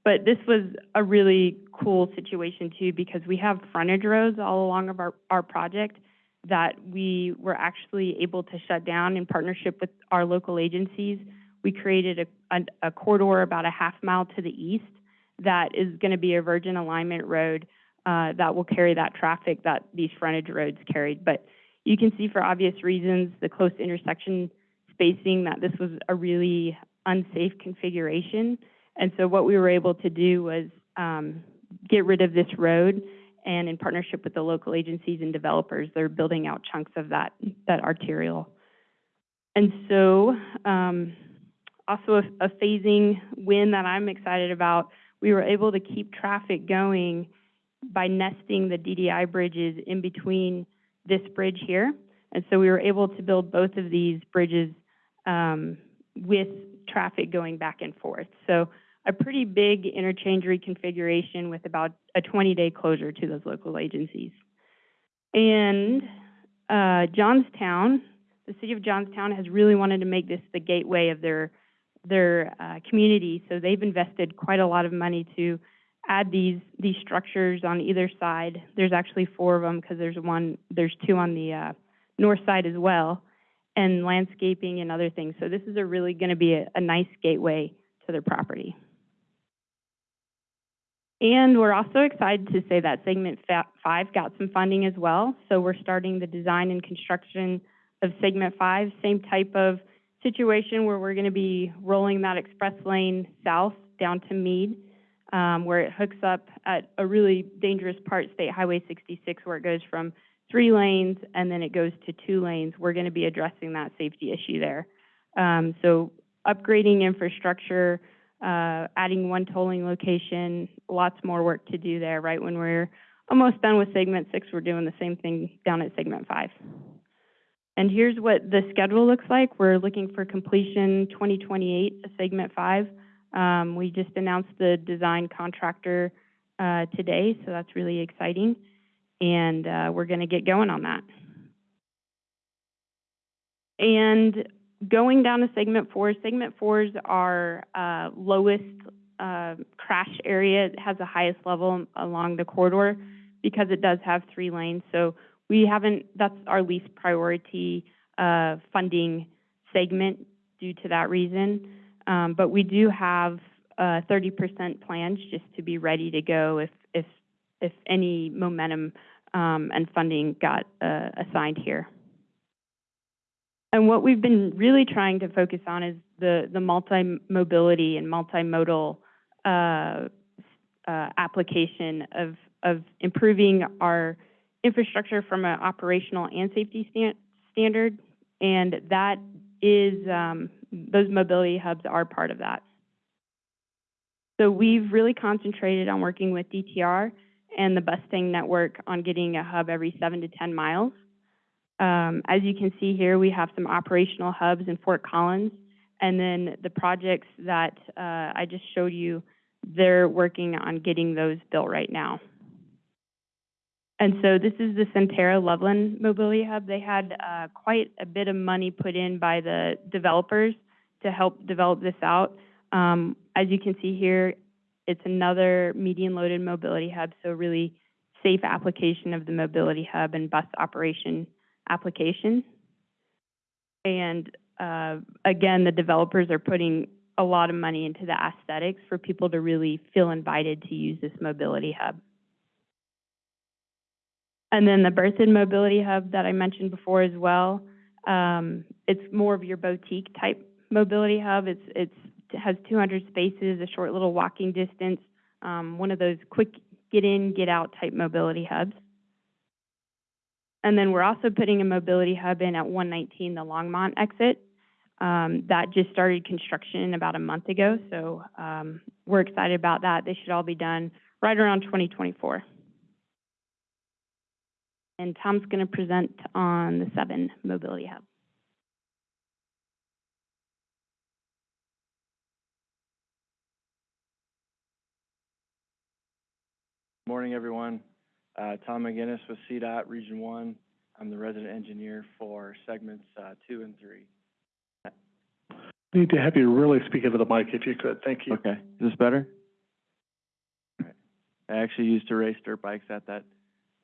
But this was a really cool situation too because we have frontage roads all along of our, our project that we were actually able to shut down in partnership with our local agencies. We created a, a, a corridor about a half mile to the east that is going to be a virgin alignment road uh, that will carry that traffic that these frontage roads carried. But you can see for obvious reasons, the close intersection spacing, that this was a really unsafe configuration. And so what we were able to do was um, get rid of this road, and in partnership with the local agencies and developers, they're building out chunks of that, that arterial. And so, um, also a, a phasing win that I'm excited about, we were able to keep traffic going by nesting the DDI bridges in between this bridge here. And so we were able to build both of these bridges um, with traffic going back and forth. So a pretty big interchange reconfiguration with about a 20-day closure to those local agencies. And uh, Johnstown, the city of Johnstown has really wanted to make this the gateway of their their uh, community. So they've invested quite a lot of money to add these, these structures on either side. There's actually four of them, because there's one, there's two on the, uh, north side as well, and landscaping and other things. So this is a really gonna be a, a nice gateway to their property. And we're also excited to say that segment five got some funding as well. So we're starting the design and construction of segment five, same type of situation where we're gonna be rolling that express lane south down to Mead, um, where it hooks up at a really dangerous part, State Highway sixty-six, where it goes from three lanes and then it goes to two lanes. We're gonna be addressing that safety issue there. Um, so upgrading infrastructure, uh, adding one tolling location, lots more work to do there. Right when we're almost done with segment six, we're doing the same thing down at segment five. And here's what the schedule looks like. We're looking for completion twenty twenty-eight of segment five. Um, we just announced the design contractor, uh, today, so that's really exciting. And, uh, we're gonna get going on that. And going down to segment four, segment four is our uh, lowest uh, crash area. It has the highest level along the corridor because it does have three lanes. So we haven't, that's our least priority uh, funding segment due to that reason. Um, But we do have uh, 30% plans just to be ready to go if, if, if any momentum um, and funding got uh, assigned here. And what we've been really trying to focus on is the, the multi-mobility and multimodal uh, uh, application of, of improving our infrastructure from an operational and safety stan- standard. And that is, um, those mobility hubs are part of that. So we've really concentrated on working with DTR and the Bustang network on getting a hub every seven to 10 miles. Um, as you can see here, we have some operational hubs in Fort Collins, and then the projects that uh, I just showed you, they're working on getting those built right now. And so this is the Centerra Loveland Mobility Hub. They had uh, quite a bit of money put in by the developers to help develop this out. Um, as you can see here, it's another median loaded mobility hub, so really safe application of the mobility hub and bus operation application. And uh, again, the developers are putting a lot of money into the aesthetics for people to really feel invited to use this mobility hub. And then the Berthoud Mobility Hub that I mentioned before as well, um, it's more of your boutique type mobility hub. It's, it's, it has 200 spaces, a short little walking distance, um, one of those quick get in, get out type mobility hubs. And then we're also putting a mobility hub in at 119, the Longmont exit. Um, that just started construction about a month ago, so um, we're excited about that. They should all be done right around 2024. And Tom's going to present on the seven mobility hub. Morning, everyone. Uh, Tom McGinnis with CDOT Region One. I'm the resident engineer for segments, uh, two and three. Need to have you really speak into the mic if you could. Thank you. Okay, is this better? All right. I actually used to race dirt bikes at that,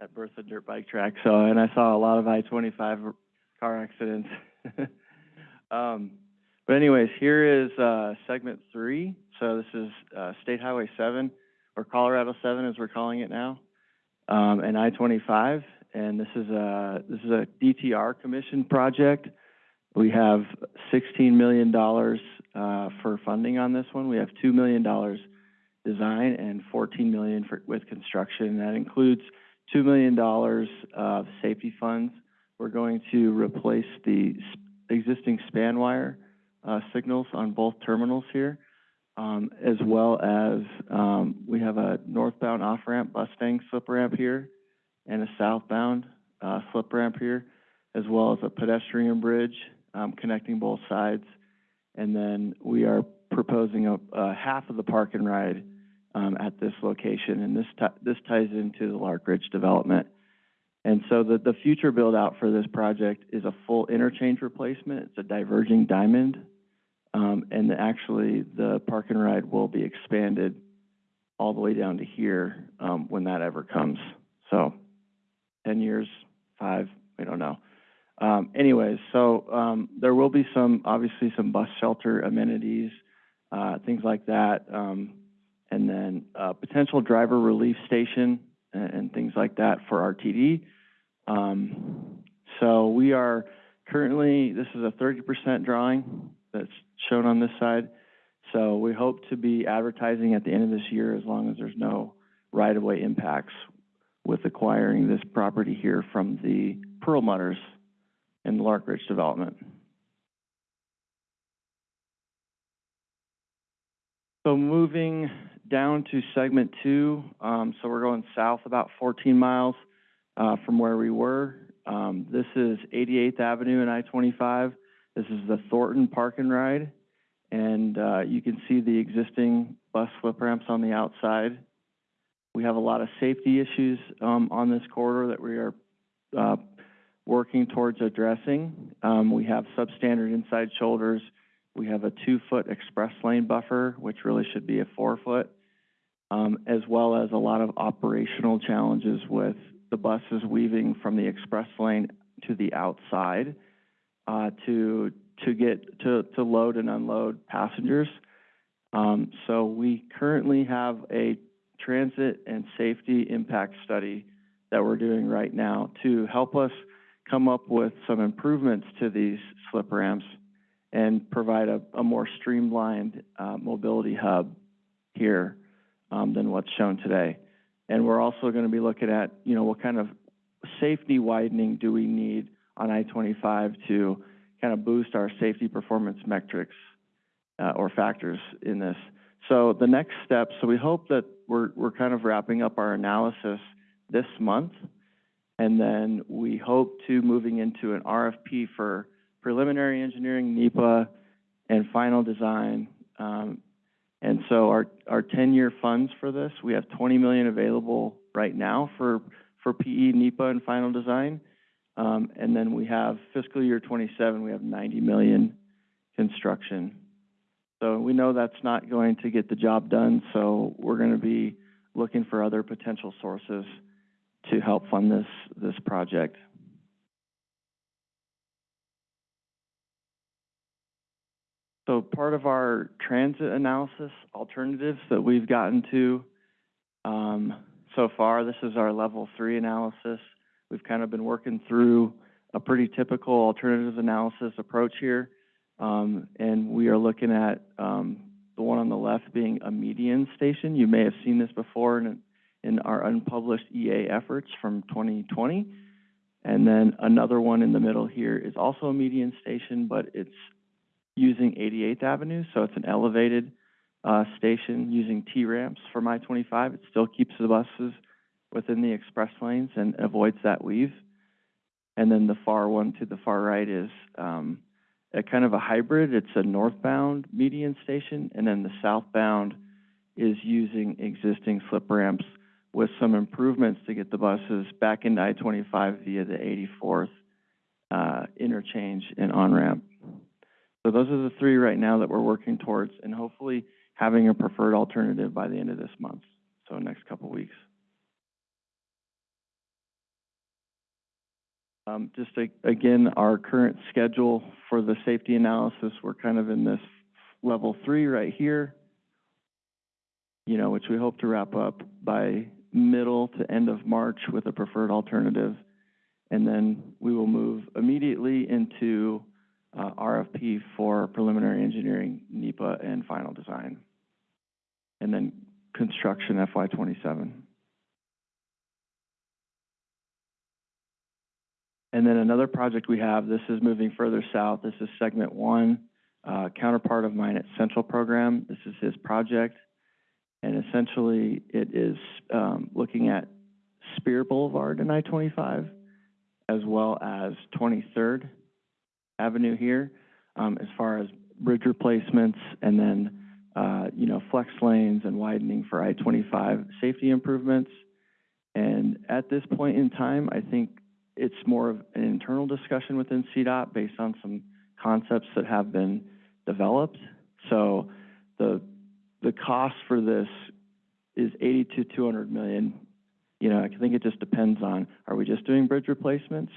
that Berthoud dirt bike track, so, and I saw a lot of I-25 car accidents. Um, but anyways, here is, uh, segment three. So this is, uh, State Highway seven, or Colorado seven as we're calling it now, um, and I-25. And this is a, this is a DTR commission project. We have sixteen million dollars, uh, for funding on this one. We have two million dollars design and fourteen million for, with construction. That includes two million dollars of safety funds. We're going to replace the existing span wire, uh, signals on both terminals here, um, as well as, um, we have a northbound off-ramp Bustang slip ramp here and a southbound, uh, slip ramp here, as well as a pedestrian bridge, um, connecting both sides. And then we are proposing a, a half of the park and ride, um, at this location, and this this ties into the Larkridge development. And so the, the future build-out for this project is a full interchange replacement. It's a diverging diamond. Um, and actually, the park and ride will be expanded all the way down to here, um, when that ever comes. So, ten years, five, we don't know. Um, anyways, so, um, there will be some, obviously some bus shelter amenities, uh, things like that. Um, and then, uh, potential driver relief station and, and things like that for RTD. Um, so we are currently, this is a thirty percent drawing that's shown on this side. So we hope to be advertising at the end of this year as long as there's no right-of-way impacts with acquiring this property here from the Pearl Mutters in the Larkridge development. So moving down to segment two, um, so we're going south about fourteen miles, uh, from where we were. Um, this is Eighty-Eighth Avenue and I-25. This is the Thornton Park and Ride. And, uh, you can see the existing bus slip ramps on the outside. We have a lot of safety issues, um, on this corridor that we are, uh, working towards addressing. Um, we have substandard inside shoulders. We have a two-foot express lane buffer, which really should be a four-foot, um, as well as a lot of operational challenges with the buses weaving from the express lane to the outside, uh, to, to get, to, to load and unload passengers. Um, so we currently have a transit and safety impact study that we're doing right now to help us come up with some improvements to these slip ramps and provide a, a more streamlined, uh, mobility hub here, um, than what's shown today. And we're also gonna be looking at, you know, what kind of safety widening do we need on I-25 to kind of boost our safety performance metrics, uh, or factors in this. So the next step, so we hope that we're, we're kind of wrapping up our analysis this month. And then we hope to moving into an RFP for preliminary engineering, NEPA, and final design. Um, and so our, our ten-year funds for this, we have twenty million available right now for, for PE, NEPA, and final design. Um, and then we have fiscal year twenty-seven, we have ninety million construction. So we know that's not going to get the job done, so we're gonna be looking for other potential sources to help fund this, this project. So part of our transit analysis alternatives that we've gotten to, um, so far, this is our level three analysis. We've kind of been working through a pretty typical alternatives analysis approach here. Um, and we are looking at, um, the one on the left being a median station. You may have seen this before in, in our unpublished EA efforts from 2020. And then another one in the middle here is also a median station, but it's using 88th Avenue, so it's an elevated uh, station using T-ramps from I-25. It still keeps the buses within the express lanes and avoids that weave. And then the far one to the far right is um, a kind of a hybrid. It's a northbound median station, and then the southbound is using existing slip ramps with some improvements to get the buses back into I-25 via the 84th uh, interchange and on-ramp. So those are the three right now that we're working towards, and hopefully having a preferred alternative by the end of this month, so next couple weeks. Um, just a, again, our current schedule for the safety analysis, we're kind of in this level three right here, you know, which we hope to wrap up by middle to end of March with a preferred alternative. And then we will move immediately into uh, RFP for preliminary engineering, NEPA, and final design. And then construction FY twenty-seven. And then another project we have, this is moving further south, this is segment one, uh, counterpart of mine at Central Program, this is his project. And essentially, it is, um, looking at Speer Boulevard and I-25, as well as Twenty-third Avenue here, um, as far as bridge replacements and then, uh, you know, flex lanes and widening for I-25 safety improvements. And at this point in time, I think it's more of an internal discussion within CDOT based on some concepts that have been developed. So the, the cost for this is eighty to two hundred million. You know, I think it just depends on, are we just doing bridge replacements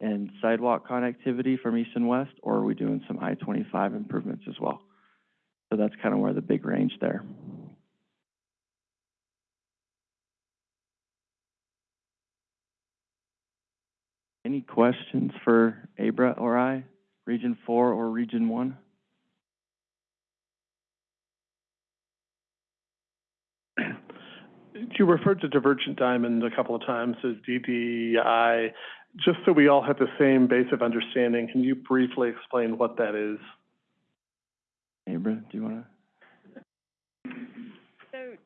and sidewalk connectivity from east and west, or are we doing some I-25 improvements as well? So that's kind of where the big range there. Any questions for Abra or I, Region Four or Region One? You referred to Divergent Diamond a couple of times as DDI. Just so we all have the same base of understanding, can you briefly explain what that is? Abra, do you wanna? So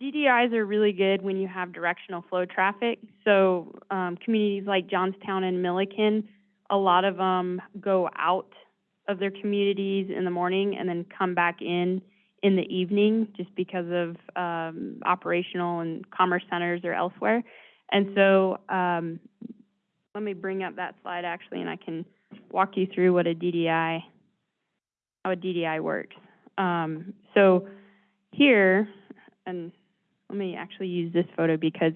DDIs are really good when you have directional flow traffic. So, um, communities like Johnstown and Milliken, a lot of them go out of their communities in the morning and then come back in in the evening just because of, um, operational and commerce centers or elsewhere. And so, um, let me bring up that slide actually, and I can walk you through what a DDI, how a DDI works. Um, so here, and let me actually use this photo because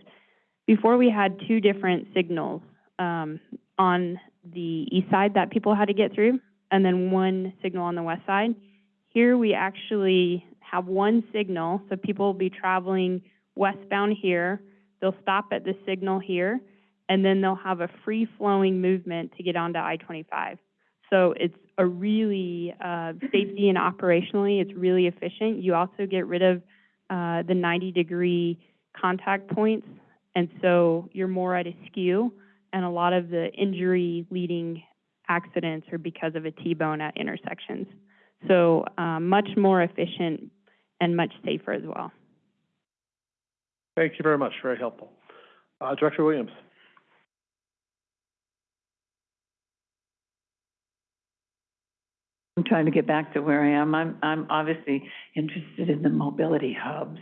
before we had two different signals um, on the east side that people had to get through, and then one signal on the west side. Here we actually have one signal, so people will be traveling westbound here. They'll stop at the signal here, and then they'll have a free-flowing movement to get onto I-25. So it's a really, uh, safety and operationally, it's really efficient. You also get rid of uh, the 90-degree contact points, and so you're more at a skew, and a lot of the injury-leading accidents are because of a T-bone at intersections. So um, much more efficient and much safer as well. Thank you very much, very helpful. Uh, Director Williams? I'm trying to get back to where I am. I'm, I'm obviously interested in the mobility hubs.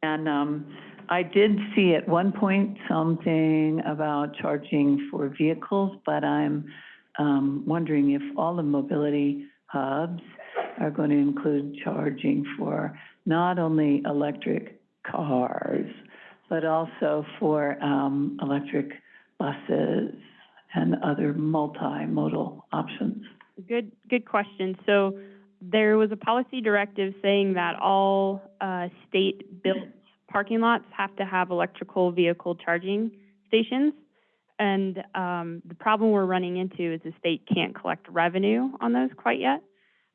And, um, I did see at one point something about charging for vehicles, but I'm, um, wondering if all the mobility hubs are going to include charging for not only electric cars, but also for, um, electric buses and other multimodal options. Good, good question. So there was a policy directive saying that all uh, state-built parking lots have to have electrical vehicle charging stations. And um, the problem we're running into is the state can't collect revenue on those quite yet.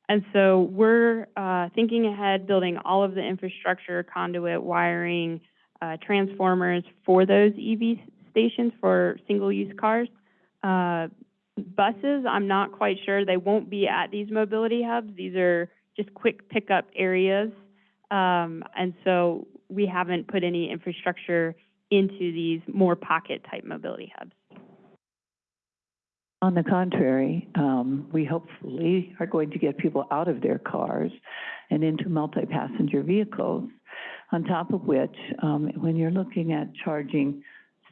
And so we're uh, thinking ahead, building all of the infrastructure, conduit, wiring, uh, transformers for those EV stations for single-use cars. Uh, buses, I'm not quite sure. They won't be at these mobility hubs. These are just quick pickup areas. Um, and so we haven't put any infrastructure into these more pocket-type mobility hubs. On the contrary, um, we hopefully are going to get people out of their cars and into multi-passenger vehicles. On top of which, um, when you're looking at charging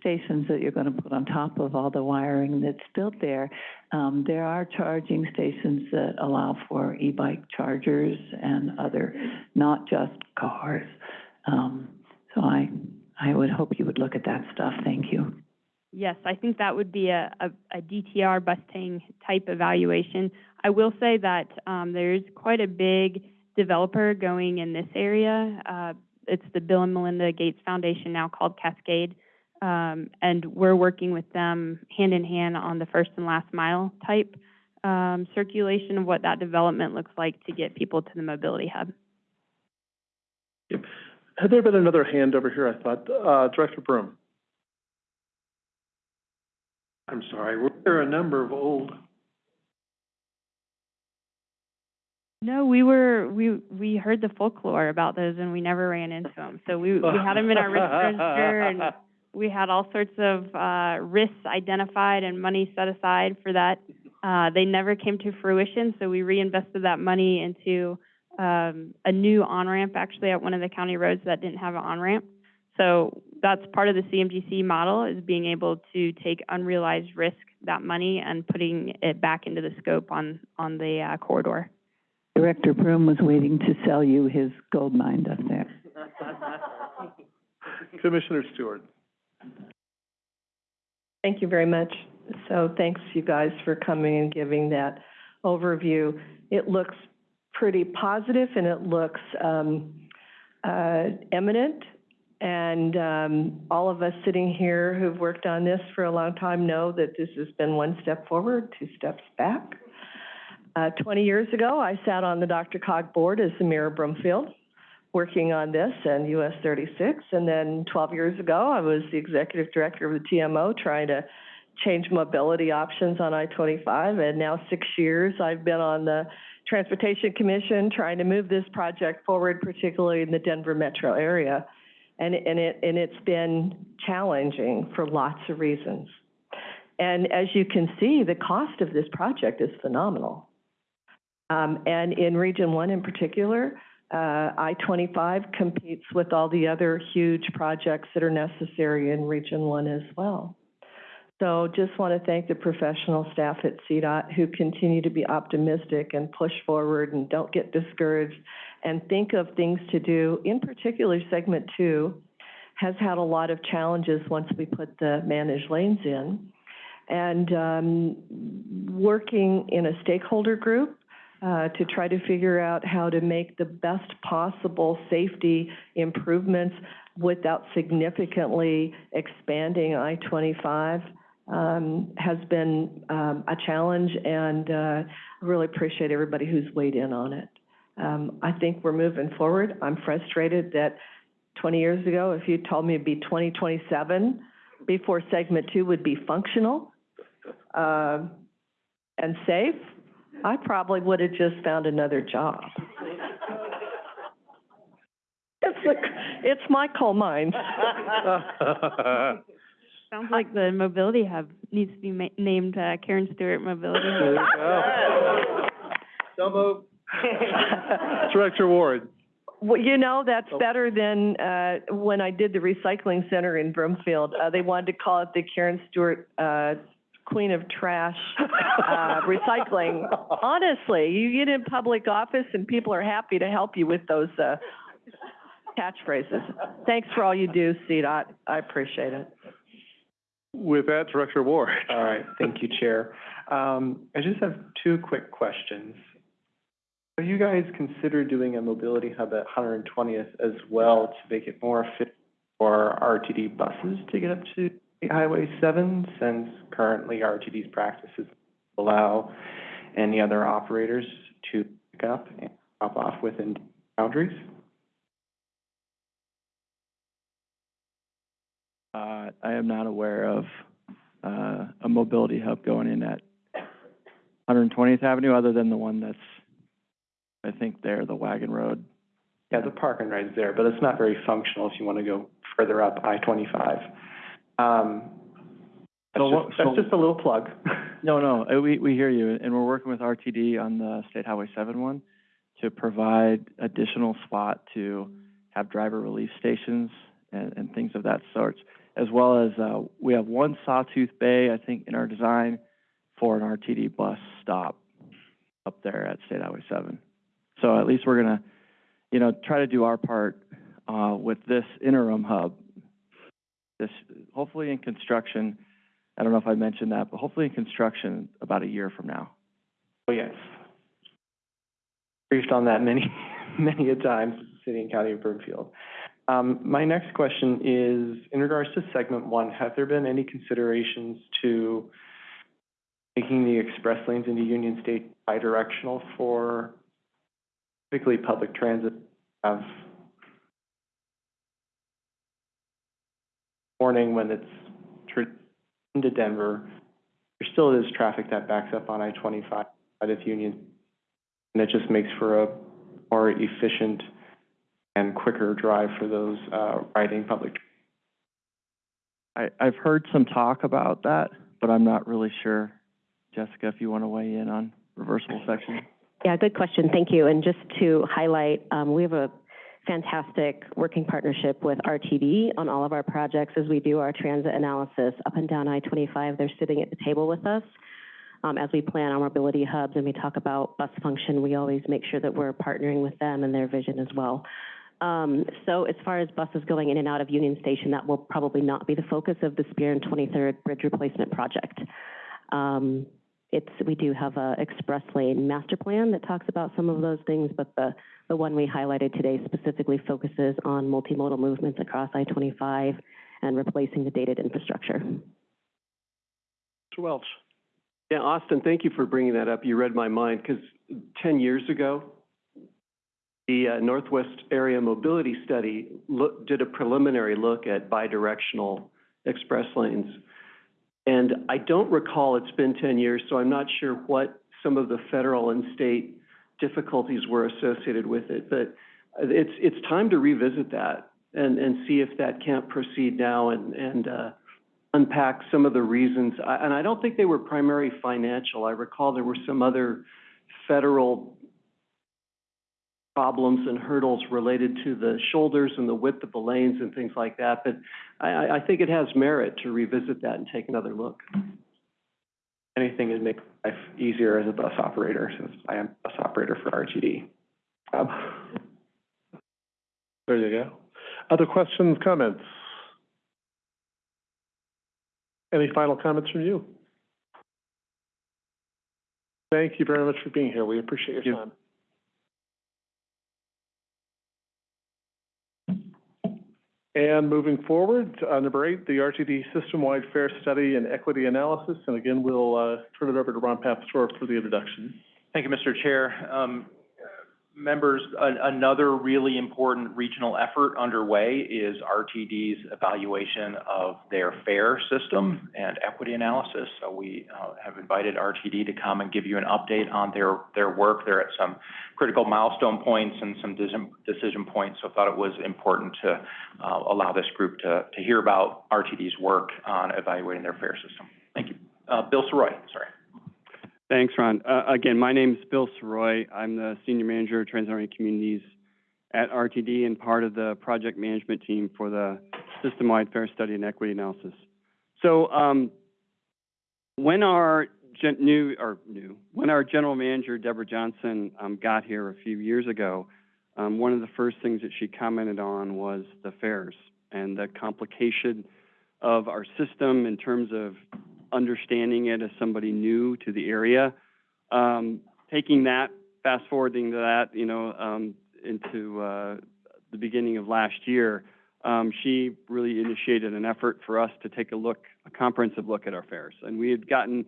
stations that you're going to put on top of all the wiring that's built there, um, there are charging stations that allow for e-bike chargers and other, not just cars. Um, so I, I would hope you would look at that stuff. Thank you. Yes, I think that would be a, a, a DTR Bustang type evaluation. I will say that um, there's quite a big developer going in this area. Uh, it's the Bill and Melinda Gates Foundation, now called Cascade. Um, and we're working with them hand in hand on the first and last mile type um, circulation of what that development looks like to get people to the mobility hub. Had there been another hand over here, I thought? Uh, Director Broom? I'm sorry, were there a number of old, No, we were, we, we heard the folklore about those and we never ran into them. So we, we had them in our register and we had all sorts of, uh, risks identified and money set aside for that. Uh, they never came to fruition, so we reinvested that money into, um, a new on-ramp actually at one of the county roads that didn't have an on-ramp. So that's part of the CMGC model is being able to take unrealized risk, that money, and putting it back into the scope on, on the, uh, corridor. Director Broom was waiting to sell you his gold mine up there. Commissioner Stewart. Thank you very much. So thanks, you guys, for coming and giving that overview. It looks pretty positive and it looks um, uh, eminent. And um, all of us sitting here who've worked on this for a long time know that this has been one step forward, two steps back. Uh, 20 years ago, I sat on the DRCOG board as of Broomfield, working on this and US 36. And then 12 years ago, I was the executive director of the TMO, trying to change mobility options on I-25. And now six years, I've been on the Transportation Commission, trying to move this project forward, particularly in the Denver metro area. And, and it, and it's been challenging for lots of reasons. And as you can see, the cost of this project is phenomenal. Um, and in Region One in particular, uh, I-25 competes with all the other huge projects that are necessary in Region One as well. So just want to thank the professional staff at CDOT who continue to be optimistic and push forward and don't get discouraged and think of things to do. In particular, segment two has had a lot of challenges once we put the managed lanes in. And um, working in a stakeholder group uh, to try to figure out how to make the best possible safety improvements without significantly expanding I-25 um, has been um, a challenge, and uh, I really appreciate everybody who's weighed in on it. Um, I think we're moving forward. I'm frustrated that 20 years ago, if you told me it'd be 2027 before segment two would be functional uh, and safe, I probably would have just found another job. It's, the, it's my coal mine. Sounds like the mobility hub needs to be ma- named, uh, Karen Stewart Mobility There Hub. you go. So moved. Director Ward. Well, you know, that's better than, uh, when I did the recycling center in Broomfield. Uh, they wanted to call it the Karen Stewart, uh, Queen of Trash, uh, Recycling. Honestly, you get in public office and people are happy to help you with those, uh, catchphrases. Thanks for all you do, CDOT. I appreciate it. With that, Director Ward. All right, thank you, Chair. Um, I just have two quick questions. Have you guys considered doing a mobility hub at 120th as well to make it more fit for RTD buses to get up to Highway 7, since currently RTD's practices allow any other operators to pick up and drop off within boundaries? Uh, I am not aware of, uh, a mobility hub going in at 120th Avenue, other than the one that's, I think there, the Wagon Road. Yeah, the parking ride's there, but it's not very functional if you want to go further up I-25. Um, So that's what- just, that's so- just a little plug. No, no, uh, we, we hear you, and we're working with RTD on the State Highway seven one to provide additional spot to have driver relief stations and, and things of that sort, as well as, uh, we have one Sawtooth Bay, I think, in our design for an RTD bus stop up there at State Highway seven. So at least we're gonna, you know, try to do our part, uh, with this interim hub. This, hopefully in construction, I don't know if I mentioned that, but hopefully in construction about a year from now. Oh, yes. Briefed on that many, many a times, City and County of Broomfield. Um, my next question is, in regards to segment one, have there been any considerations to making the express lanes into Union State bidirectional for particularly public transit have morning when it's into Denver, there still is traffic that backs up on I-25 out of Union. And it just makes for a more efficient and quicker drive for those, uh, riding public. I, I've heard some talk about that, but I'm not really sure. Jessica, if you want to weigh in on reversible section? Yeah, good question, thank you. And just to highlight, um, we have a fantastic working partnership with RTD on all of our projects as we do our transit analysis up and down I-25. They're sitting at the table with us. Um, as we plan our mobility hubs and we talk about bus function, we always make sure that we're partnering with them and their vision as well. Um, so as far as buses going in and out of Union Station, that will probably not be the focus of the Speer and Twenty-third Bridge Replacement Project. Um, it's, we do have a express lane master plan that talks about some of those things, but the, the one we highlighted today specifically focuses on multimodal movements across I-25 and replacing the dated infrastructure. Mr. Welch? Yeah, Austin, thank you for bringing that up. You read my mind, because ten years ago, the uh, Northwest Area Mobility Study look, did a preliminary look at bidirectional express lanes. And I don't recall, it's been ten years, so I'm not sure what some of the federal and state difficulties were associated with it. But it's, it's time to revisit that and, and see if that can't proceed now and, and, uh, unpack some of the reasons. I- And I don't think they were primary financial. I recall there were some other federal problems and hurdles related to the shoulders and the width of the lanes and things like that. But I, I, I think it has merit to revisit that and take another look. Anything to make life easier as a bus operator, since I am a bus operator for RTD. Um, There you go. Other questions, comments? Any final comments from you? Thank you very much for being here. We appreciate your time. And moving forward, uh, number eight, the RTD System-Wide fare Study and Equity Analysis. And again, we'll, uh, turn it over to Ron Papsdorf for the introduction. Thank you, Mr. Chair. Um, members, an- another really important regional effort underway is RTD's evaluation of their fare system and equity analysis. So we, uh, have invited RTD to come and give you an update on their, their work. They're at some critical milestone points and some decision, decision points, so I thought it was important to, uh, allow this group to, to hear about RTD's work on evaluating their fare system. Thank you. Uh, Bill Sirois, sorry. Thanks, Ron. Uh, again, my name is Bill Sirois. I'm the Senior Manager of Transit Communities at RTD and part of the project management team for the System-Wide Fare Study and Equity Analysis. So, um, when our new, or new, when our General Manager, Debra Johnson, um, got here a few years ago, um, one of the first things that she commented on was the fares and the complication of our system in terms of understanding it as somebody new to the area. Um, taking that, fast forwarding to that, you know, um, into, uh, the beginning of last year, um, she really initiated an effort for us to take a look, a comprehensive look at our fares. And we had gotten,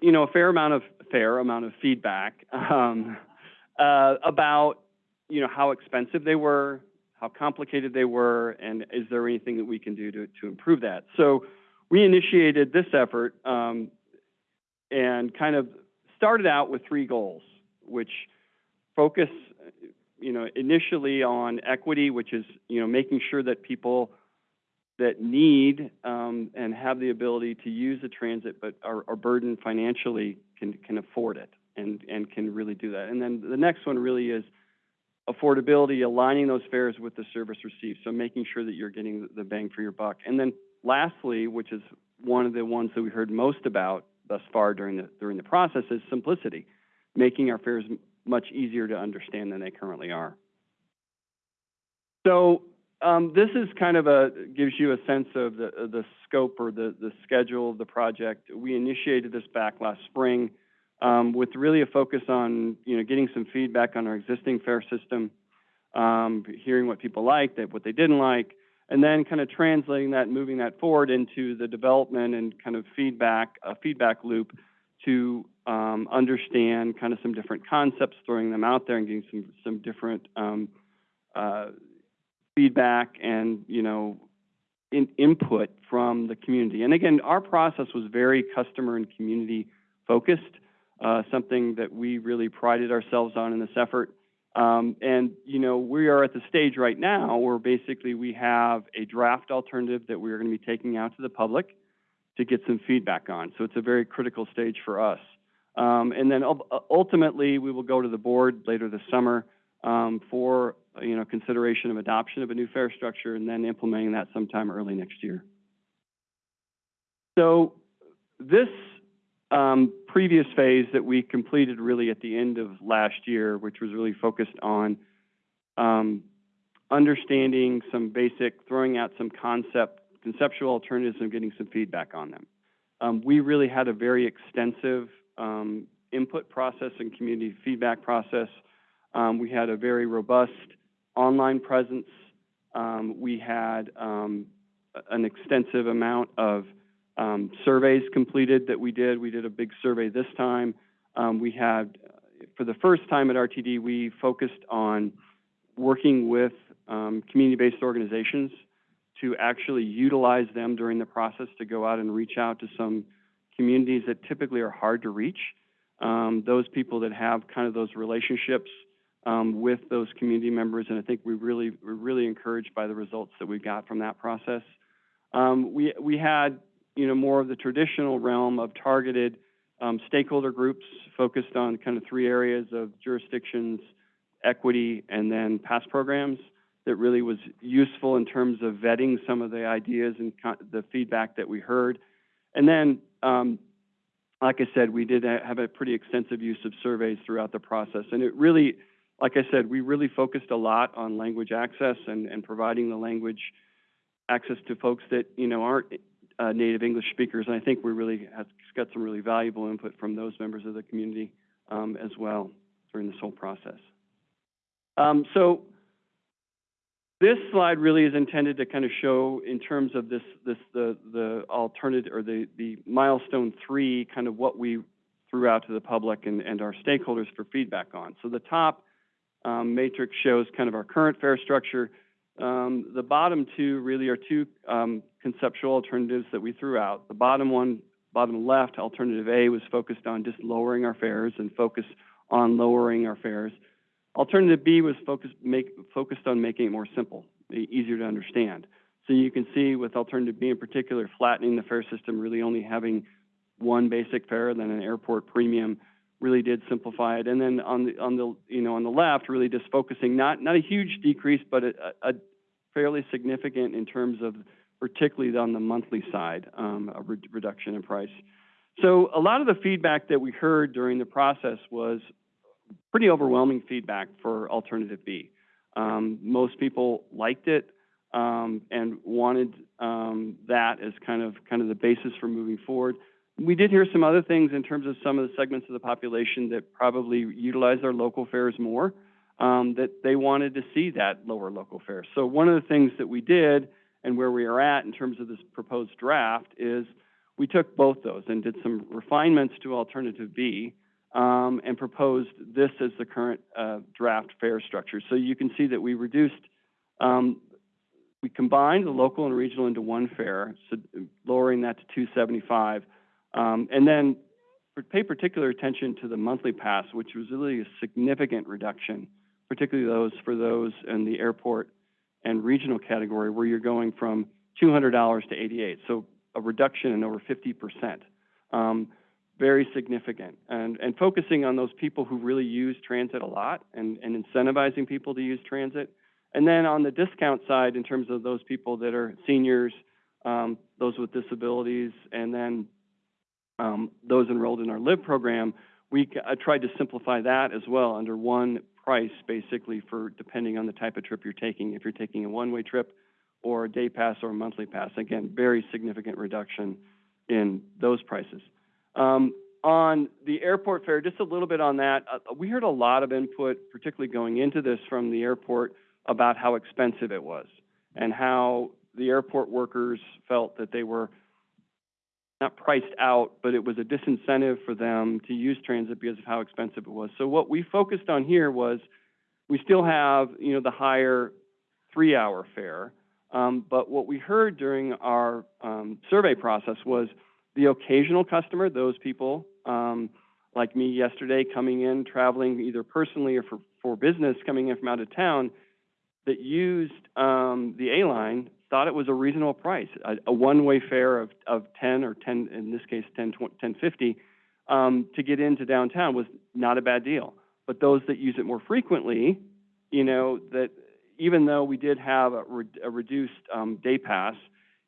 you know, a fair amount of, fair amount of feedback, um, uh, about, you know, how expensive they were, how complicated they were, and is there anything that we can do to, to improve that? So, we initiated this effort um, and kind of started out with three goals, which focus, you know, initially on equity, which is, you know, making sure that people that need um, and have the ability to use the transit but are, are burdened financially can, can afford it and, and can really do that. And then the next one really is affordability, aligning those fares with the service received, so making sure that you're getting the bang for your buck. And then lastly, which is one of the ones that we heard most about thus far during the, during the process, is simplicity, making our fares much easier to understand than they currently are. So, um, this is kind of a, gives you a sense of the, the scope or the, the schedule of the project. We initiated this back last spring, um, with really a focus on, you know, getting some feedback on our existing fare system, um, hearing what people liked, that what they didn't like, and then kind of translating that, moving that forward into the development and kind of feedback, a feedback loop to um, understand kind of some different concepts, throwing them out there and getting some some different um, uh, feedback and you know in, input from the community. And again, our process was very customer and community focused, uh, something that we really prided ourselves on in this effort. Um, and, you know, we are at the stage right now where basically we have a draft alternative that we're going to be taking out to the public to get some feedback on. So it's a very critical stage for us. Um, and then ultimately, we will go to the board later this summer um, for, you know, consideration of adoption of a new fare structure and then implementing that sometime early next year. So this um, previous phase that we completed really at the end of last year, which was really focused on um, understanding some basic, throwing out some concept, conceptual alternatives and getting some feedback on them. Um, we really had a very extensive um, input process and community feedback process. We had a very robust online presence. We had an extensive amount of um, surveys completed that we did. We did a big survey this time. Um, we had, for the first time at RTD, we focused on working with um, community-based organizations to actually utilize them during the process to go out and reach out to some communities that typically are hard to reach. Um, those people that have kind of those relationships um, with those community members, and I think we really we're really encouraged by the results that we got from that process. Um, we we had you know more of the traditional realm of targeted um, stakeholder groups focused on kind of three areas of jurisdictions, equity, and then past programs that really was useful in terms of vetting some of the ideas and the feedback that we heard. And then, um, like I said, we did have a pretty extensive use of surveys throughout the process. And it really, like I said, we really focused a lot on language access and, and providing the language access to folks that, you know, aren't uh, native English speakers. And I think we really have got some really valuable input from those members of the community um, as well during this whole process. Um, so this slide really is intended to kind of show in terms of this, this, the, the alternative, or the, the milestone three, kind of what we threw out to the public and, and our stakeholders for feedback on. So the top, um, matrix shows kind of our current fare structure. Um, the bottom two really are two, um, conceptual alternatives that we threw out. The bottom one, bottom left, alternative A was focused on just lowering our fares and focus on lowering our fares. Alternative B was focused, make, focused on making it more simple, easier to understand. So you can see with alternative B in particular, flattening the fare system, really only having one basic fare, then an airport premium, really did simplify it. And then on the, on the, you know, on the left, really just focusing, not, not a huge decrease, but a, a fairly significant in terms of, particularly on the monthly side, um, a re- reduction in price. So a lot of the feedback that we heard during the process was pretty overwhelming feedback for alternative B. Um, most people liked it um, and wanted um, that as kind of kind of the basis for moving forward. We did hear some other things in terms of some of the segments of the population that probably utilize their local fares more, um, that they wanted to see that lower local fare. So one of the things that we did and where we are at in terms of this proposed draft is we took both those and did some refinements to alternative B um, and proposed this as the current uh, draft fare structure. So you can see that we reduced, um, we combined the local and regional into one fare, so lowering that to 275, um, and then pay particular attention to the monthly pass, which was really a significant reduction, particularly those for those in the airport and regional category where you're going from $200 to 88, so a reduction in over 50 percent. Um, very significant. And, and focusing on those people who really use transit a lot and, and incentivizing people to use transit. And then on the discount side, in terms of those people that are seniors, um, those with disabilities, and then um, those enrolled in our LIVE program, we I tried to simplify that as well under one price, basically, for depending on the type of trip you're taking. If you're taking a one-way trip or a day pass or a monthly pass, again, very significant reduction in those prices. Um, on the airport fare, just a little bit on that. Uh, we heard a lot of input, particularly going into this from the airport, about how expensive it was and how the airport workers felt that they were not priced out, but it was a disincentive for them to use transit because of how expensive it was. So what we focused on here was we still have, you know, the higher three-hour fare, um, but what we heard during our um, survey process was the occasional customer, those people um, like me yesterday coming in, traveling either personally or for, for business, coming in from out of town, that used um, the A line thought it was a reasonable price. A, a one-way fare of, of 10 or 10, in this case, 10, 20, 1050 um, to get into downtown was not a bad deal. But those that use it more frequently, you know, that even though we did have a, re- a reduced um, day pass,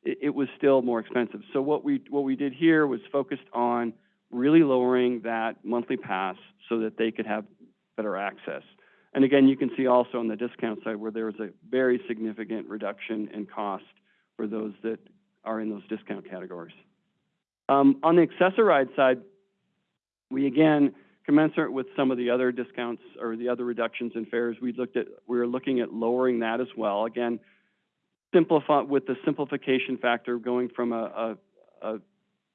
it, it was still more expensive. So what we what we did here was focused on really lowering that monthly pass so that they could have better access. And again, you can see also on the discount side where there was a very significant reduction in cost for those that are in those discount categories. Um, on the Access-a-Ride side, we again, commensurate with some of the other discounts or the other reductions in fares, we looked at, we were looking at lowering that as well. Again, simplify, with the simplification factor going from a, a, a,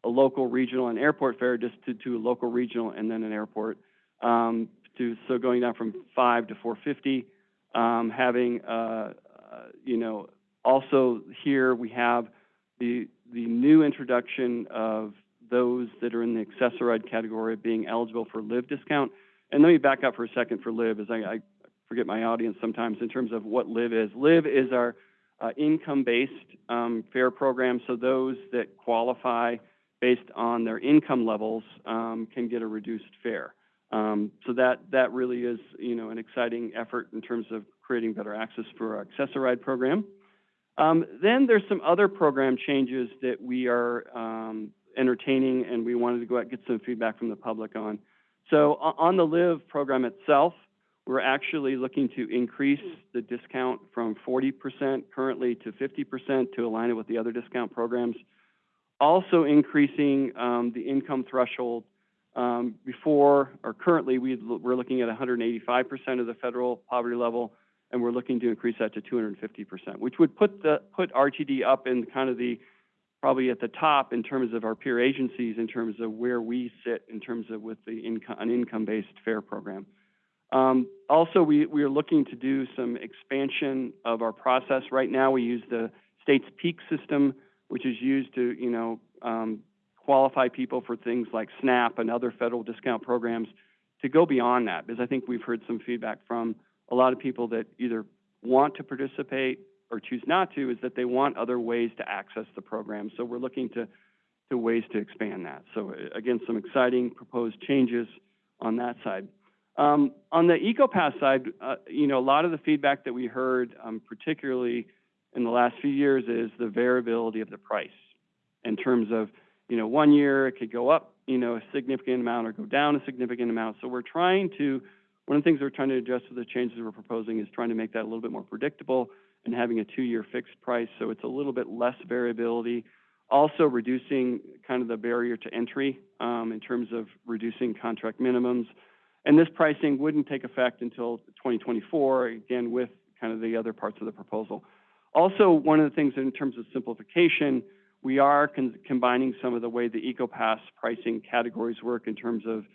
a local, regional, and airport fare just to, to a local, regional, and then an airport. Um, to, so going down from five to four fifty, um, having, uh, uh, you know, also here we have the, the new introduction of those that are in the Access-a-Ride category being eligible for live discount. And let me back up for a second for live, as I, I forget my audience sometimes in terms of what live is. Live is our uh, income-based um, fare program, so those that qualify based on their income levels um, can get a reduced fare. Um, so that that really is, you know, an exciting effort in terms of creating better access for our Access-a-Ride program. Um, then there's some other program changes that we are um, entertaining, and we wanted to go out get some feedback from the public on. So on the LIVE program itself, we're actually looking to increase the discount from 40% currently to 50% to align it with the other discount programs. Also increasing um, the income threshold um, before, or currently, we, we're looking at 185% of the federal poverty level, and we're looking to increase that to 250%, which would put the put RTD up in kind of the probably at the top in terms of our peer agencies, in terms of where we sit in terms of with the income an income-based fare program. Um, also, we we are looking to do some expansion of our process. Right now, we use the state's peak system, which is used to you know um, qualify people for things like SNAP and other federal discount programs to go beyond that, because I think we've heard some feedback from a lot of people that either want to participate or choose not to, is that they want other ways to access the program. So we're looking to, to ways to expand that. So uh, again, some exciting proposed changes on that side. Um, on the EcoPass side, uh, you know, a lot of the feedback that we heard, um, particularly in the last few years, is the variability of the price in terms of you know, one year it could go up, you know, a significant amount or go down a significant amount. So we're trying to, one of the things we're trying to adjust with the changes we're proposing is trying to make that a little bit more predictable and having a two-year fixed price so it's a little bit less variability. Also reducing kind of the barrier to entry um, in terms of reducing contract minimums. And this pricing wouldn't take effect until 2024, again, with kind of the other parts of the proposal. Also, one of the things in terms of simplification, we are con combining some of the way the EcoPass pricing categories work in terms of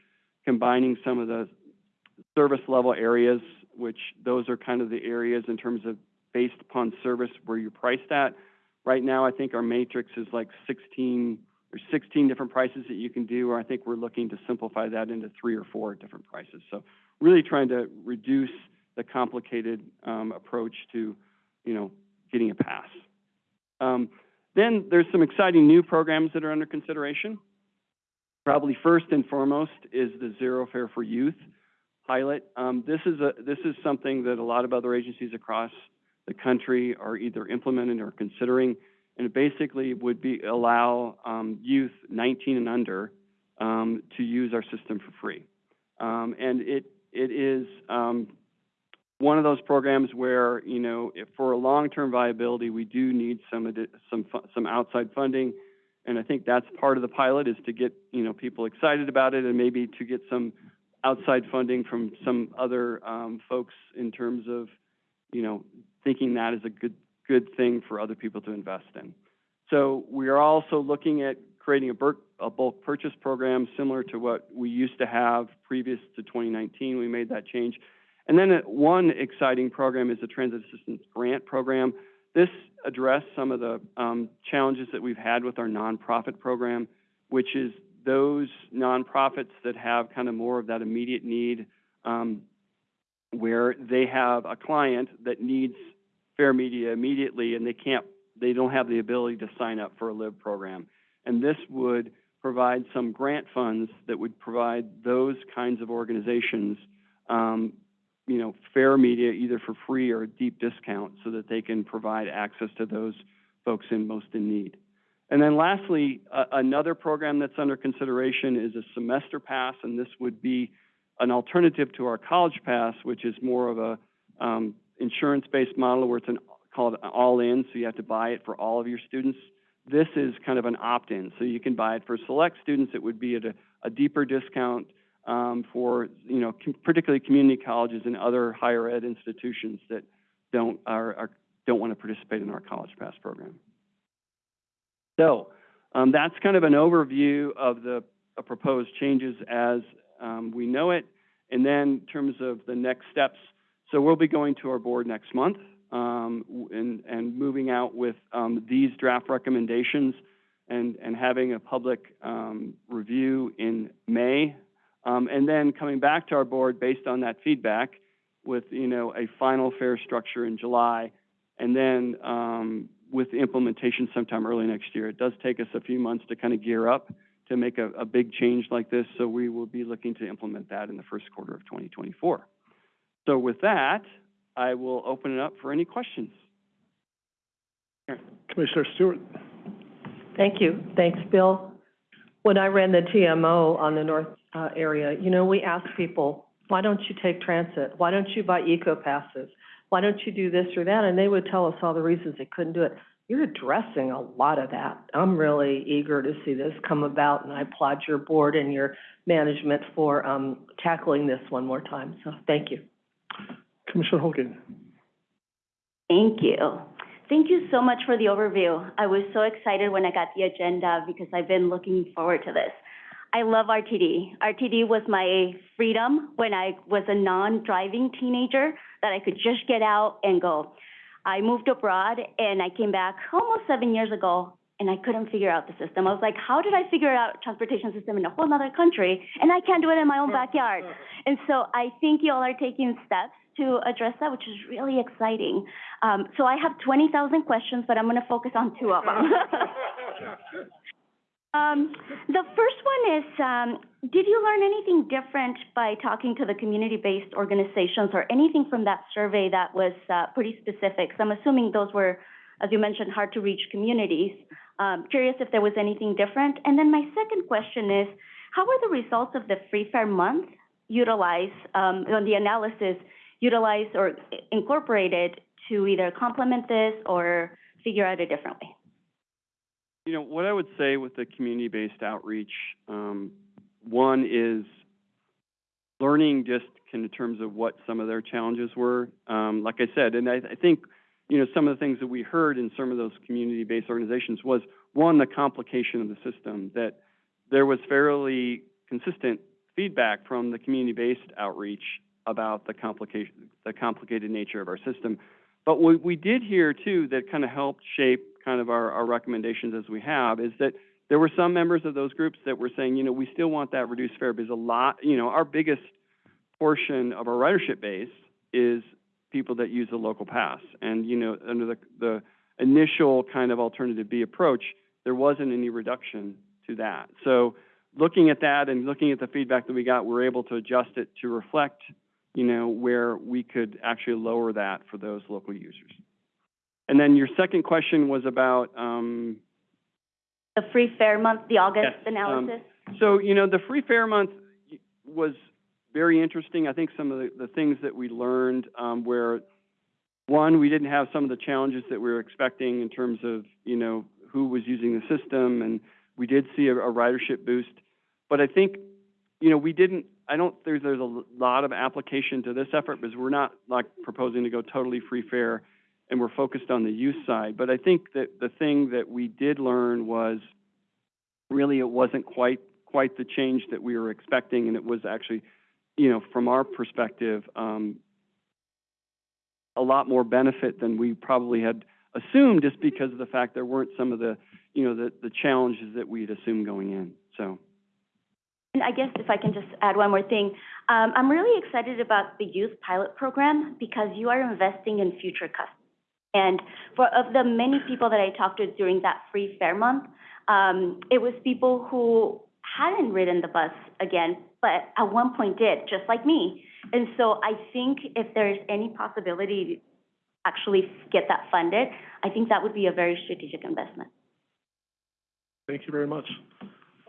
combining some of the service level areas, which those are kind of the areas in terms of based upon service where you price that. Right now, I think our matrix is like 16 or 16 different prices that you can do, or I think we're looking to simplify that into three or four different prices. So really trying to reduce the complicated um, approach to, you know, getting a pass. Um, then there's some exciting new programs that are under consideration. Probably first and foremost is the Zero Fare for Youth pilot. Um, this is a this is something that a lot of other agencies across the country are either implementing or considering, and it basically would be allow um, youth 19 and under um, to use our system for free. Um, and it it is um, one of those programs where, you know, for a long-term viability, we do need some some some outside funding, and I think that's part of the pilot is to get you know people excited about it and maybe to get some outside funding from some other um, folks in terms of, you know, thinking that is a good good thing for other people to invest in. So we are also looking at creating a, bulk, a bulk purchase program similar to what we used to have previous to 2019. We made that change and then uh, one exciting program is the Transit Assistance Grant Program. This addressed some of the um, challenges that we've had with our nonprofit program, which is those nonprofits that have kind of more of that immediate need um, where they have a client that needs fare Media immediately and they can't, they don't have the ability to sign up for a LIVE program. And this would provide some grant funds that would provide those kinds of organizations um, you know, fare Media either for free or a deep discount so that they can provide access to those folks in most in need. And then lastly, uh, another program that's under consideration is a semester pass, and this would be an alternative to our College Pass, which is more of a, um, insurance-based model where it's an, called all-in, so you have to buy it for all of your students. This is kind of an opt-in, so you can buy it for select students. It would be at a, a deeper discount, um, for, you know, com- particularly community colleges and other higher ed institutions that don't, are, are, don't want to participate in our College Pass program. So, um, that's kind of an overview of the uh, proposed changes as, um, we know it. And then in terms of the next steps, so we'll be going to our board next month, um, and, and moving out with, um, these draft recommendations and, and having a public, um, review in May. Um, and then coming back to our board based on that feedback with, you know, a final fare structure in July. And then, um, with the implementation sometime early next year. It does take us a few months to kind of gear up to make a, a big change like this, so we will be looking to implement that in the first quarter of 2024. So with that, I will open it up for any questions. Commissioner Stewart? Thank you. Thanks, Bill. When I ran the TMO on the north, uh, area, you know, we asked people, why don't you take transit? Why don't you buy eco passes? Why don't you do this or that? And they would tell us all the reasons they couldn't do it. You're addressing a lot of that. I'm really eager to see this come about, and I applaud your board and your management for, um, tackling this one more time. So, thank you. Commissioner Hogan. Thank you. Thank you so much for the overview. I was so excited when I got the agenda because I've been looking forward to this. I love RTD. RTD was my freedom when I was a non-driving teenager, that I could just get out and go. I moved abroad and I came back almost seven years ago and I couldn't figure out the system. I was like, how did I figure out transportation system in a whole other country and I can't do it in my own backyard? And so I think you all are taking steps to address that, which is really exciting. Um, so I have twenty thousand questions, but I'm gonna focus on two of them. Um, the first one is, um, did you learn anything different by talking to the community-based organizations or anything from that survey that was, uh, pretty So I'm assuming those were, as you mentioned, hard-to-reach communities. Um, curious if there was anything different. And then my second question is, how were the results of the Free Fare Month utilized, um, on the analysis, utilized or incorporated to either complement this or figure out a different way? You know, what I would say with the community-based outreach, um, one is learning just in terms of what some of their challenges were. Um, like I said, and I, I think, you know, some of the things that we heard in some of those community-based organizations was, one, the complication of the system, that there was fairly consistent feedback from the community-based outreach about the complication, the complicated nature of our system. But what we did hear too, that kind of helped shape kind of our, our recommendations as we have, is that there were some members of those groups that were saying, you know, we still want that reduced fare because a lot, you know, our biggest portion of our ridership base is people that use the local pass. And, you know, under the, the initial kind of alternative B approach, there wasn't any reduction to that. So looking at that and looking at the feedback that we got, we're able to adjust it to reflect, you know, where we could actually lower that for those local users. And then your second question was about, um, The Free Fare Month, the August Yes, um, analysis? So, you know, the Free Fare Month was very interesting. I think some of the, the things that we learned, um, where, one, we didn't have some of the challenges that we were expecting in terms of, you know, who was using the system, and we did see a, a ridership boost. But I think, you know, we didn't, I don't, there's, there's a lot of application to this effort because we're not like proposing to go totally free fare and we're focused on the use side. But I think that the thing that we did learn was really it wasn't quite quite the change that we were expecting, and it was actually, you know, from our perspective, um, a lot more benefit than we probably had assumed, just because of the fact there weren't some of the, you know, the the challenges that we'd assumed going in. So. I guess if I can just add one more thing, um, I'm really excited about the youth pilot program because you are investing in future customers. And for, of the many people that I talked to during that free fare month, um, it was people who hadn't ridden the bus again, but at one point did, just like me. And so I think if there's any possibility to actually get that funded, I think that would be a very strategic investment. Thank you very much.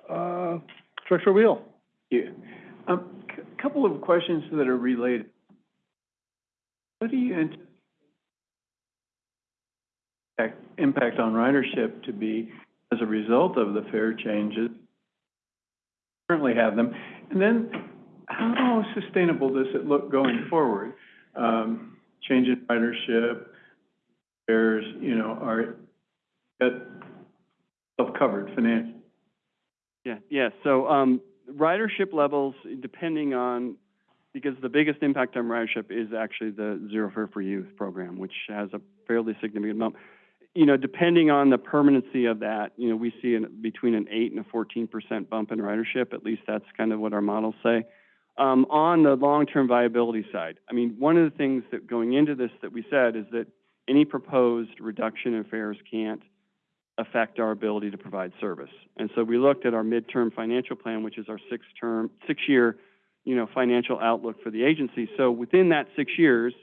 Uh, Director Wheel? Yeah. Um, A couple of questions that are related. What do you anticipate impact on ridership to be as a result of the fare changes? Currently have them. And then how sustainable does it look going forward? Um, change in ridership, fares, you know, are self-covered financially? Yeah, yeah, so, um, ridership levels, depending on, because the biggest impact on ridership is actually the Zero Fare for Youth program, which has a fairly significant amount. You know, depending on the permanency of that, you know, we see an, between an eight and a fourteen percent bump in ridership, at least that's kind of what our models say. Um, on the long-term viability side, I mean, one of the things that going into this that we said is that any proposed reduction in fares can't affect our ability to provide service. And so we looked at our midterm financial plan, which is our six-term, six-year, you know, financial outlook for the agency. So within that six years,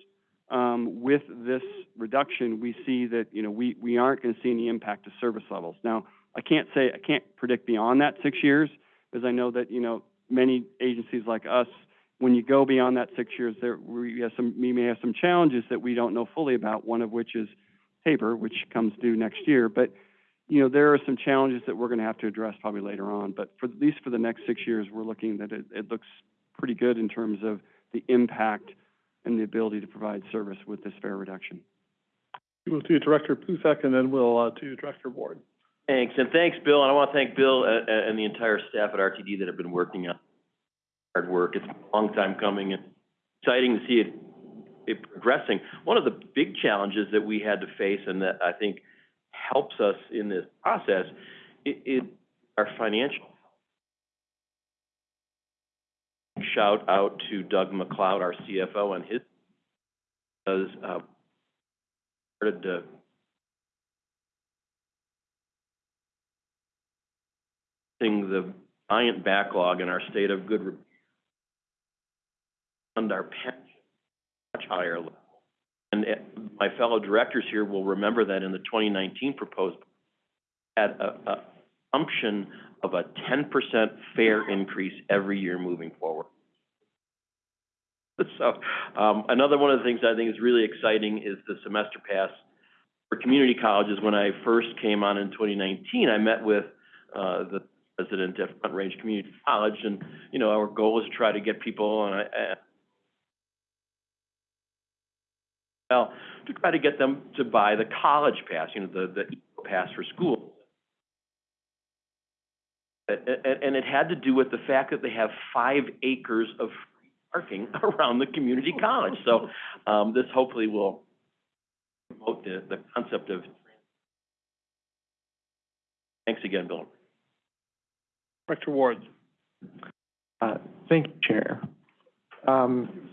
um, with this reduction, we see that, you know, we, we aren't going to see any impact to service levels. Now, I can't say, I can't predict beyond that six years, because I know that, you know, many agencies like us, when you go beyond that six years, there, we have some, we may have some challenges that we don't know fully about, one of which is TABOR, which comes due next year. But, you know, there are some challenges that we're going to have to address probably later on. But for, at least for the next six years, we're looking that it, it looks pretty good in terms of the impact and the ability to provide service with this fare reduction. We'll do Director Buzek, and then we'll, uh, do Director Ward. Thanks, and thanks, Bill, and I want to thank Bill and, and the entire staff at RTD that have been working on hard work. It's a long time coming and exciting to see it, it progressing. One of the big challenges that we had to face and that I think helps us in this process i- is our financial. Shout out to Doug MacLeod, our CFO, and his, because, uh, started to seeing the giant backlog in our state of good and our pension much higher level. And uh, my fellow directors here will remember that in the twenty nineteen proposed had a, a assumption of a ten percent fare increase every year moving forward. So, um, another one of the things I think is really exciting is the semester pass for community colleges. When I first came on in twenty nineteen, I met with, uh, the president at Front Range Community College, and, you know, our goal is to try to get people, and I, I- well, to try to get them to buy the college pass, you know, the, the Eco pass for school. And, and it had to do with the fact that they have five acres of parking around the community college. So, um, this hopefully will promote the, the concept of. Thanks again, Bill. Director Ward. Uh, Thank you, Chair. Um,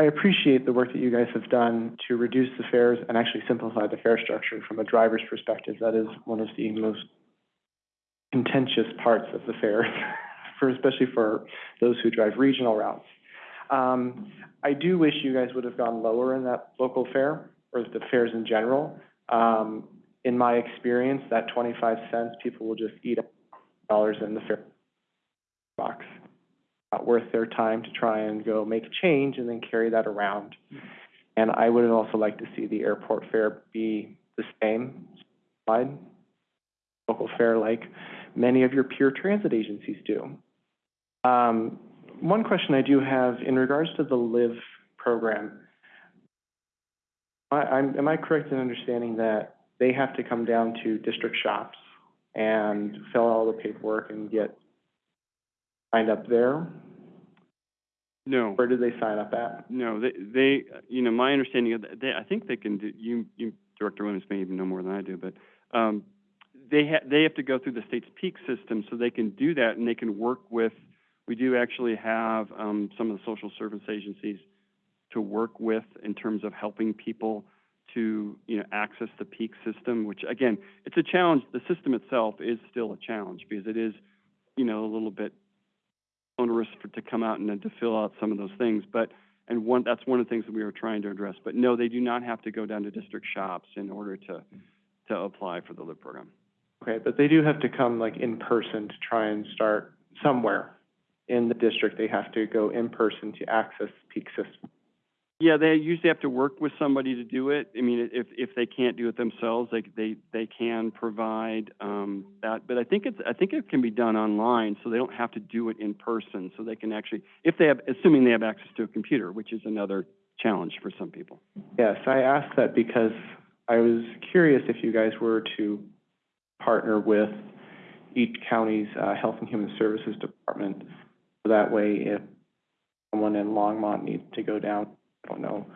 I appreciate the work that you guys have done to reduce the fares and actually simplify the fare structure from a driver's perspective. That is one of the most contentious parts of the fares, for, especially for those who drive regional routes. Um, I do wish you guys would have gone lower in that local fare, or the fares in general. Um, in my experience, that twenty-five cents, people will just eat up dollars in the fare box. Not worth their time to try and go make a change and then carry that around. And I would also like to see the airport fare be the same, local fare like many of your peer transit agencies do. Um, one question I do have in regards to the LIVE program. I, am I correct in understanding that they have to come down to district shops and fill out all the paperwork and get signed up there? No. Where do they sign up at? No, they, they, you know, my understanding of, that- they, I think they can do, you, you, Director Williams may even know more than I do, but, um, they ha- they have to go through the state's peak system, so they can do that, and they can work with, we do actually have, um, some of the social service agencies to work with in terms of helping people to, you know, access the peak system, which, again, it's a challenge, the system itself is still a challenge, because it is, you know, a little bit onerous for, to come out and then to fill out some of those things, but, and one, that's one of the things that we were trying to address. But no, they do not have to go down to district shops in order to, to apply for the LIV program. Okay, but they do have to come like in person to try and start somewhere. in the district, they have to go in person to access peak system. Yeah, they usually have to work with somebody to do it. I mean, if, if they can't do it themselves, they, they, they can provide, um, that. But I think it's, I think it can be done online, so they don't have to do it in person. So they can actually, if they have, assuming they have access to a computer, which is another challenge for some people. Yes, I asked that because I was curious if you guys were to partner with each county's, uh, Health and Human Services Department. So that way, if someone in Longmont needs to go down, I don't know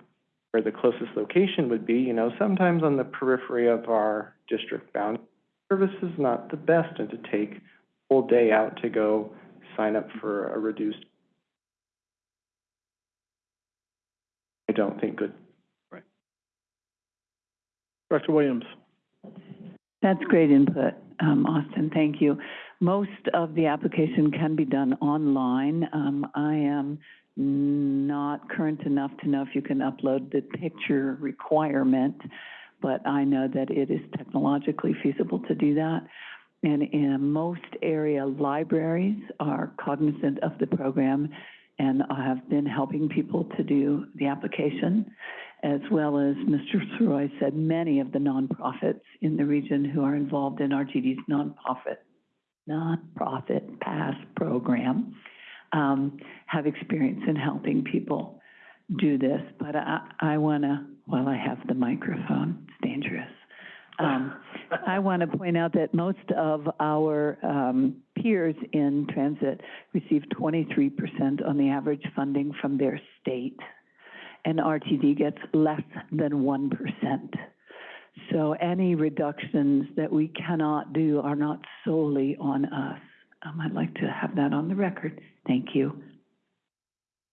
where the closest location would be, you know, sometimes on the periphery of our district bound, service is not the best, and to take a whole day out to go sign up for a reduced, I don't think good Right. Director Williams. That's great input, um, Austin, thank you. Most of the application can be done online. Um, I am not current enough to know if you can upload the picture requirement, but I know that it is technologically feasible to do that. And in most area libraries are cognizant of the program and I have been helping people to do the application, as well as Mr. Sirois said, many of the nonprofits in the region who are involved in RTD's nonprofit, nonprofit pass program, um, have experience in helping people do this. But I, I wanna, while I have the microphone, it's dangerous. Um, I want to point out that most of our um, peers in transit receive 23% on the average funding from their state, and RTD gets less than 1%. So any reductions that we cannot do are not solely on us. Um, I'd like to have that on the record. Thank you.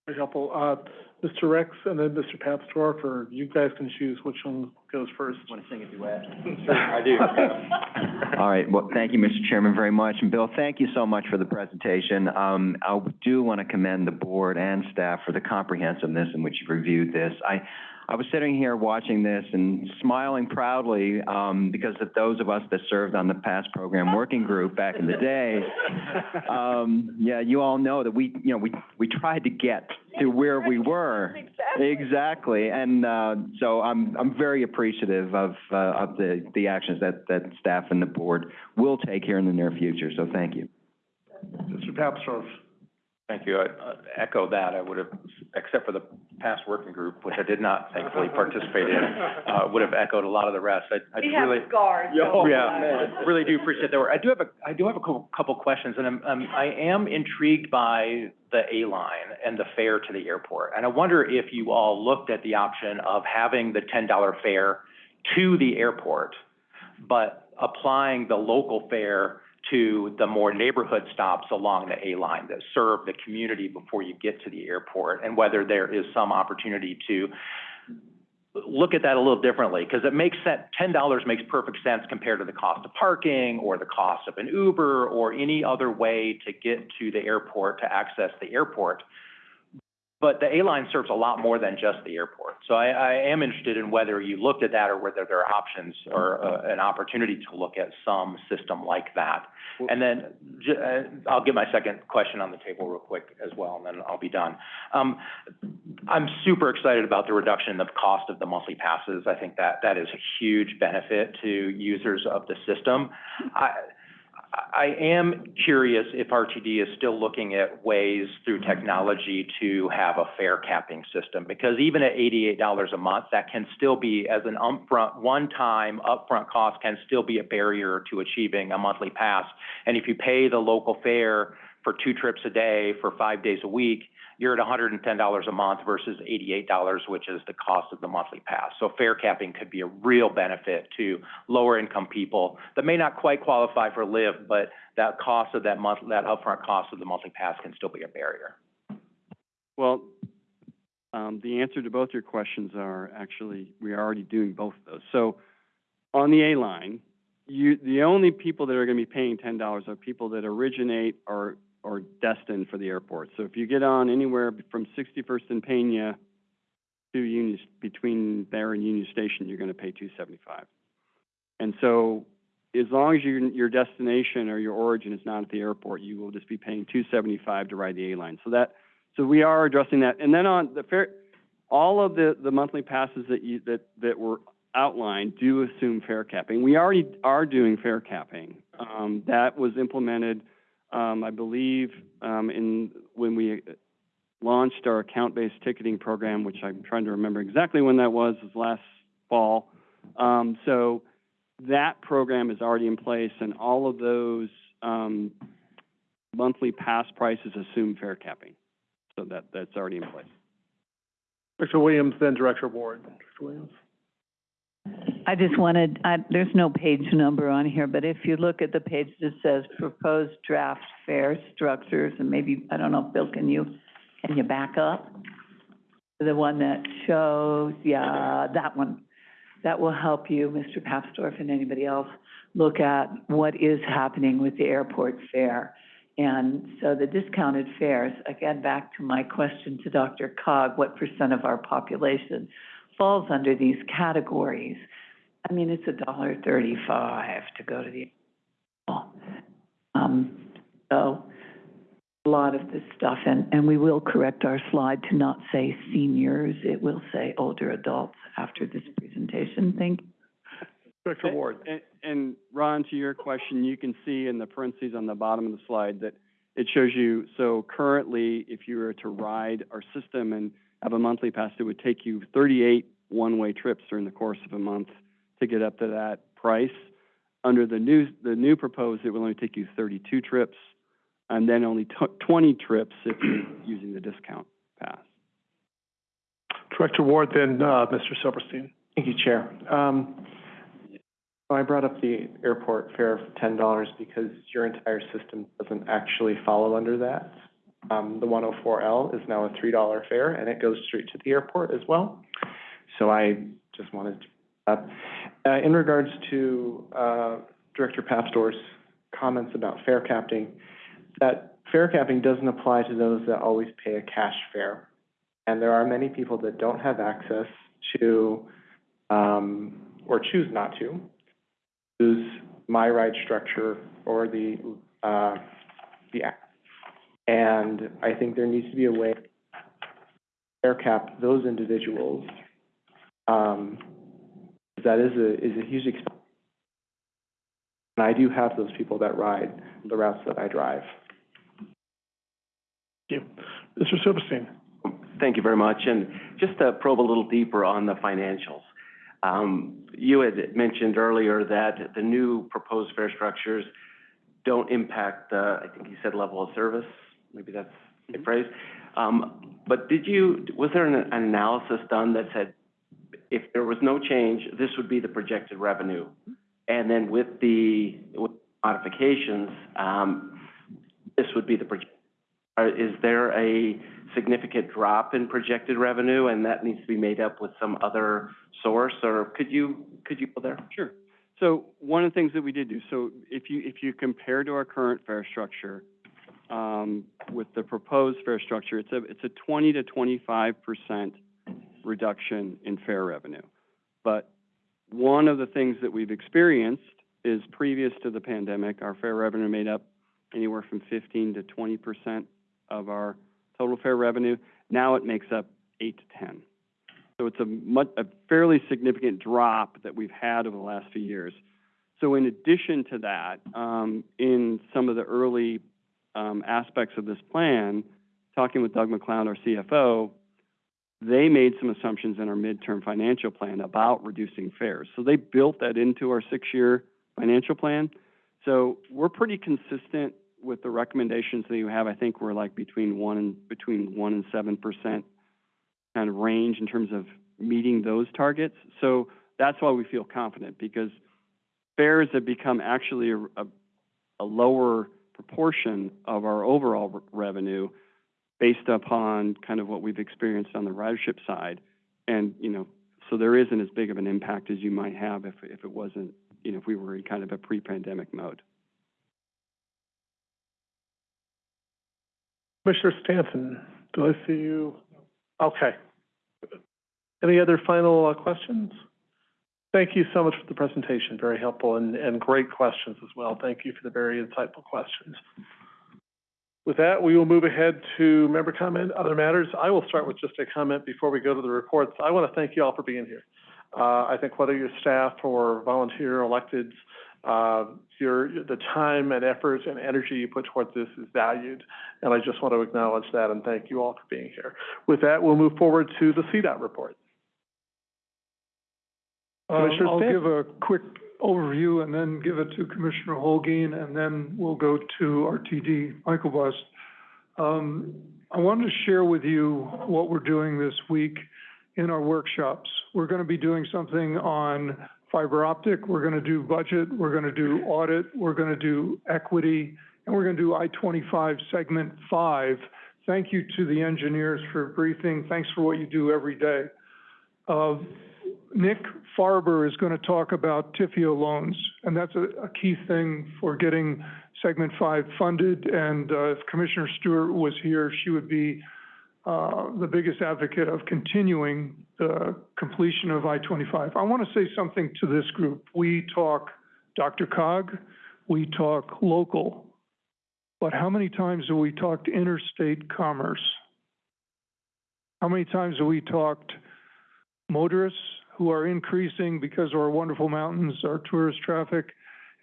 Very helpful. Uh, Mr. Rex and then Mr. Papsdorf, or you guys can choose which one goes first. Want to sing a duet? I do. All right, well, thank you, Mr. Chairman, very much. And Bill, thank you so much for the presentation. Um, I do want to commend the board and staff for the comprehensiveness in which you've reviewed this. I, I was sitting here watching this and smiling proudly, um, because of those of us that served on the past program working group back in the day. Um, yeah, you all know that we, you know, we, we tried to get to where we were. Exactly, and, uh, so I'm, I'm very appreciative of, uh, of the, the actions that, that staff and the board will take here in the near future, so thank you. Mr. Papsdorf. Thank you. I uh, echo that. I would have, except for the past working group, which I did not thankfully participate in, uh, would have echoed a lot of the rest. I, I really. scars. Yeah, really do appreciate that work. I do have a, I do have a couple, couple questions, and I'm, um, I am intrigued by the A-line and the fare to the airport. And I wonder if you all looked at the option of having the ten dollar fare to the airport, but applying the local fare to the more neighborhood stops along the A-line that serve the community before you get to the airport, and whether there is some opportunity to look at that a little differently, because it makes sense, ten dollars makes perfect sense compared to the cost of parking, or the cost of an Uber, or any other way to get to the airport, to access the airport. But the A-line serves a lot more than just the airport. So I, I am interested in whether you looked at that, or whether there are options, or uh, an opportunity to look at some system like that. And then, j- uh, I'll get my second question on the table real quick as well, and then I'll be done. Um, I'm super excited about the reduction in the cost of the monthly passes. I think that, that is a huge benefit to users of the system. I, I am curious if RTD is still looking at ways through technology to have a fare capping system, because even at eighty-eight dollars a month, that can still be, as an upfront, one-time upfront cost, can still be a barrier to achieving a monthly pass. And if you pay the local fare for two trips a day for five days a week, you're at hundred and ten dollars a month versus eighty-eight dollars, which is the cost of the monthly pass. So fare capping could be a real benefit to lower-income people that may not quite qualify for LIV, but that cost of that month, that upfront cost of the monthly pass can still be a barrier. Well, um, the answer to both your questions are actually, we are already doing both of those. So on the A line, you, the only people that are gonna be paying ten dollars are people that originate or, or destined for the airport. So if you get on anywhere from Sixty-first and Pena to Union, between there and Union Station, you're gonna pay two seventy-five. And so as long as your, your destination or your origin is not at the airport, you will just be paying two seventy-five to ride the A line. So that, so we are addressing that. And then on the fare, all of the, the monthly passes that you, that, that were outlined do assume fare capping. We already are doing fare capping. Um, that was implemented, um, I believe, um, in, when we launched our account-based ticketing program, which I'm trying to remember exactly when that was, was last fall. Um, so that program is already in place and all of those, um, monthly pass prices assume fare capping. So that, that's already in place. Director Williams, then Director Ward. Director Williams? I just wanted, I, there's no page number on here, but if you look at the page that says proposed draft fare structures, and maybe, I don't know, Bill, can you, can you back up? The one that shows, yeah, that one. That will help you, Mr. Papsdorf, and anybody else, look at what is happening with the airport fare. And so the discounted fares, again, back to my question to DRCOG, what percent of our population falls under these categories? I mean, it's a dollar thirty-five to go to the, um, so a lot of this stuff, and, and we will correct our slide to not say seniors, it will say older adults after this presentation. Thank you. Director Ward? And, and Ron, to your question, you can see in the parentheses on the bottom of the slide that it shows you, so currently, if you were to ride our system and have a monthly pass, it would take you thirty-eight one-way trips during the course of a month to get up to that price. Under the new, the new proposed, it will only take you thirty-two trips, and then only tw- twenty trips if you're using the discount pass. Director Ward, then, uh, Mr. Silverstein. Thank you, Chair. Um, so I brought up the airport fare of ten dollars because your entire system doesn't actually follow under that. Um, the one oh four L is now a three dollar fare and it goes straight to the airport as well. So I just wanted to, uh, uh, in regards to, uh, Director Papsdorf's comments about fare capping, that fare capping doesn't apply to those that always pay a cash fare. And there are many people that don't have access to, um, or choose not to, use My Ride structure or the, uh, the. And I think there needs to be a way to fare cap those individuals. Um, that is a, is a huge expense. And I do have those people that ride the routes that I drive. Thank you. Mr. Silverstein? Thank you very much. And just to probe a little deeper on the financials. Um, you had mentioned earlier that the new proposed fare structures don't impact the, I think you said level of service, maybe that's a phrase. Um, but did you, was there an, an analysis done that said if there was no change, this would be the projected revenue? And then with the with modifications, um, this would be the project, uh, is there a significant drop in projected revenue and that needs to be made up with some other source, or could you, could you go there? Sure. So one of the things that we did do, so if you, if you compare to our current fare structure, um, with the proposed fare structure, it's a, it's a twenty to twenty-five percent reduction in fare revenue. But one of the things that we've experienced is previous to the pandemic, our fare revenue made up anywhere from fifteen to twenty percent of our total fare revenue. Now it makes up eight to ten. So it's a much, a fairly significant drop that we've had over the last few years. So in addition to that, um, in some of the early, um, aspects of this plan, talking with Doug MacLeod, our CFO, they made some assumptions in our midterm financial plan about reducing fares. So they built that into our six-year financial plan. So we're pretty consistent with the recommendations that you have. I think we're like between one and, between one and seven percent kind of range in terms of meeting those targets. So that's why we feel confident, because fares have become actually a, a, a lower proportion of our overall revenue based upon kind of what we've experienced on the ridership side. And, you know, so there isn't as big of an impact as you might have if, if it wasn't, you know, if we were in kind of a pre-pandemic mode. Commissioner Stanton, do I see you? Okay. Any other final uh, questions? Thank you so much for the presentation, very helpful and, and great questions as well. Thank you for the very insightful questions. With that, we will move ahead to member comment, other matters. I will start with just a comment before we go to the reports. I want to thank you all for being here. Uh, I think whether you're staff or volunteer electeds, uh, your, the time and effort and energy you put towards this is valued. And I just want to acknowledge that and thank you all for being here. With that, we'll move forward to the CDOT report. Um, Commissioner I'll give a quick overview and then give it to Commissioner Holguin, and then we'll go to RTD, Myklebust. Um, I wanted to share with you what we're doing this week in our workshops. We're gonna be doing something on fiber optic, we're gonna do budget, we're gonna do audit, we're gonna do equity, and we're gonna do I-25 segment five. Thank you to the engineers for briefing, thanks for what you do every day. Uh, Nick Farber is going to talk about TIFIA loans, and that's a, a key thing for getting segment five funded. And, uh, if Commissioner Stewart was here, she would be, uh, the biggest advocate of continuing the completion of I-25. I want to say something to this group. We talk DRCOG, we talk local, but how many times have we talked interstate commerce? How many times have we talked motorists who are increasing because of our wonderful mountains, our tourist traffic,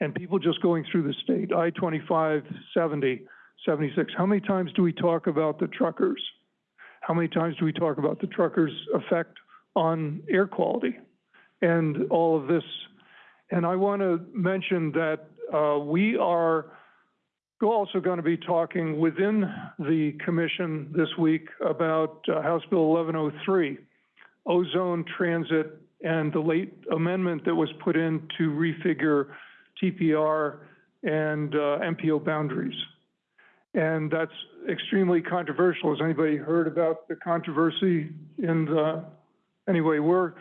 and people just going through the state, I-25, 70, 76. How many times do we talk about the truckers? How many times do we talk about the truckers' effect on air quality and all of this? And I want to mention that uh, we are also going to be talking within the commission this week about uh, House Bill 1103, ozone transit and the late amendment that was put in to refigure TPR and uh, MPO boundaries. And that's extremely controversial. Has anybody heard about the controversy in the, anyway, we're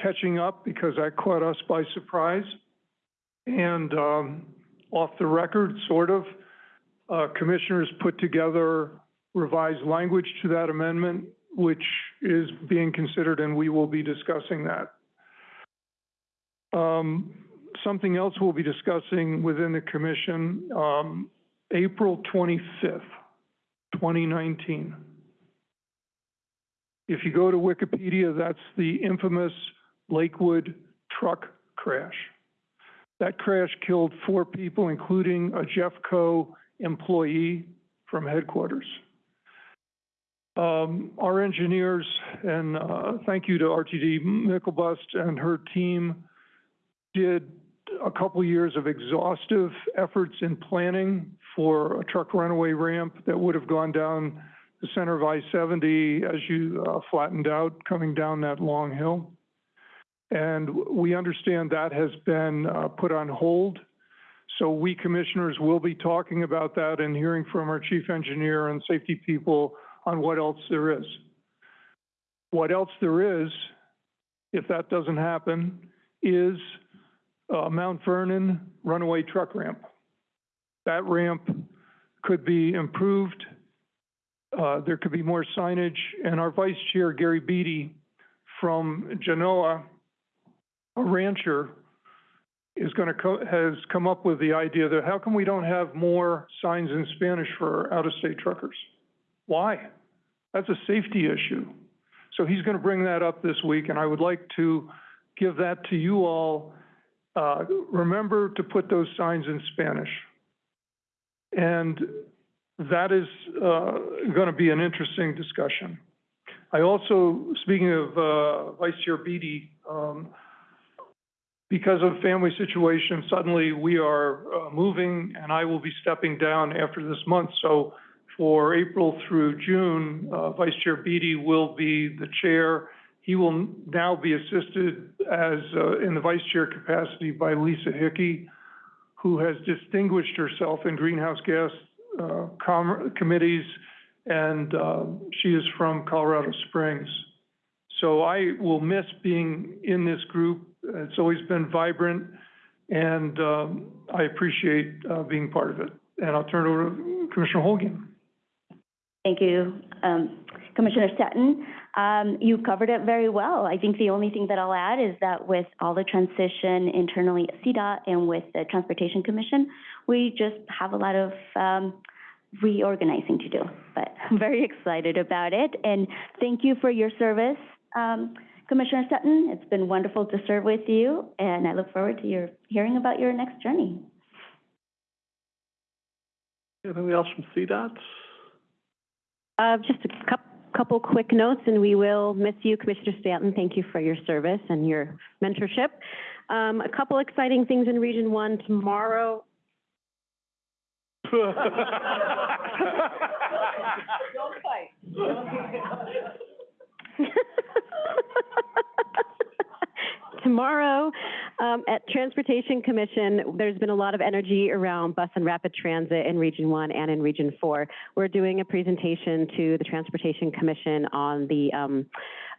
catching up because that caught us by surprise. And um, off the record, sort of, uh, commissioners put together revised language to that amendment which is being considered, and we will be discussing that. Um, something else we'll be discussing within the commission, um, April twenty-fifth, twenty nineteen. If you go to Wikipedia, that's the infamous Lakewood truck crash. That crash killed four people, including a Jeffco employee from headquarters. Um, our engineers, and, uh, thank you to RTD Myklebust and her team, did a couple years of exhaustive efforts in planning for a truck runaway ramp that would have gone down the center of I-70 as you, uh, flattened out, coming down that long hill. And we understand that has been, uh, put on hold. So we commissioners will be talking about that and hearing from our chief engineer and safety people on what else there is. What else there is, if that doesn't happen, is uh, Mount Vernon runaway truck ramp. That ramp could be improved. Uh, there could be more signage, and our vice chair, Gary Beedy, from Genoa, a rancher, is gonna co- has come up with the idea that how come we don't have more signs in Spanish for out-of-state truckers? Why? That's a safety issue. So he's going to bring that up this week, and I would like to give that to you all. Uh, remember to put those signs in Spanish. And that is, uh, going to be an interesting discussion. I also, speaking of, uh, Vice Chair Beedy, um, because of family situation, suddenly we are, uh, moving, and I will be stepping down after this month. So for April through June, uh, Vice Chair Beedy will be the chair. He will now be assisted as, uh, in the vice chair capacity by Lisa Hickey, who has distinguished herself in greenhouse gas, uh, com- committees, and, uh, she is from Colorado Springs. So I will miss being in this group. It's always been vibrant, and, um, I appreciate, uh, being part of it. And I'll turn it over to Commissioner Holguin. Thank you. Um, Commissioner Stanton, um, you covered it very well. I think the only thing that I'll add is that with all the transition internally at CDOT and with the Transportation Commission, we just have a lot of, um, reorganizing to do. But I'm very excited about it, and thank you for your service, um, Commissioner Sutton. It's been wonderful to serve with you, and I look forward to your, hearing about your next journey. Anything else from CDOT? Uh, just a coup- couple quick notes, and we will miss you, Commissioner Stanton. Thank you for your service and your mentorship. Um, a couple exciting things in Region One tomorrow. Don't fight. Tomorrow, um, at Transportation Commission, there's been a lot of energy around bus and rapid transit in Region One and in Region Four. We're doing a presentation to the Transportation Commission on the, um,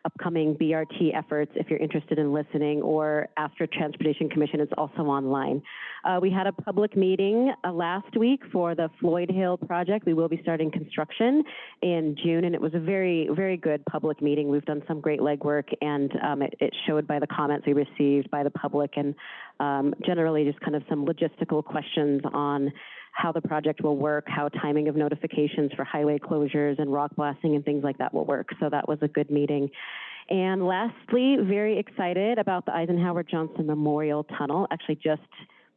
upcoming BRT efforts, if you're interested in listening, or after Transportation Commission is also online. Uh, we had a public meeting, uh, last week for the Floyd Hill project. We will be starting construction in June, and it was a very, very good public meeting. We've done some great legwork, and, um, it, it showed by the comments we received by the public and, um, generally just kind of some logistical questions on how the project will work, how timing of notifications for highway closures and rock blasting and things like that will work. So that was a good meeting. And lastly, very excited about the Eisenhower Johnson Memorial Tunnel. Actually, just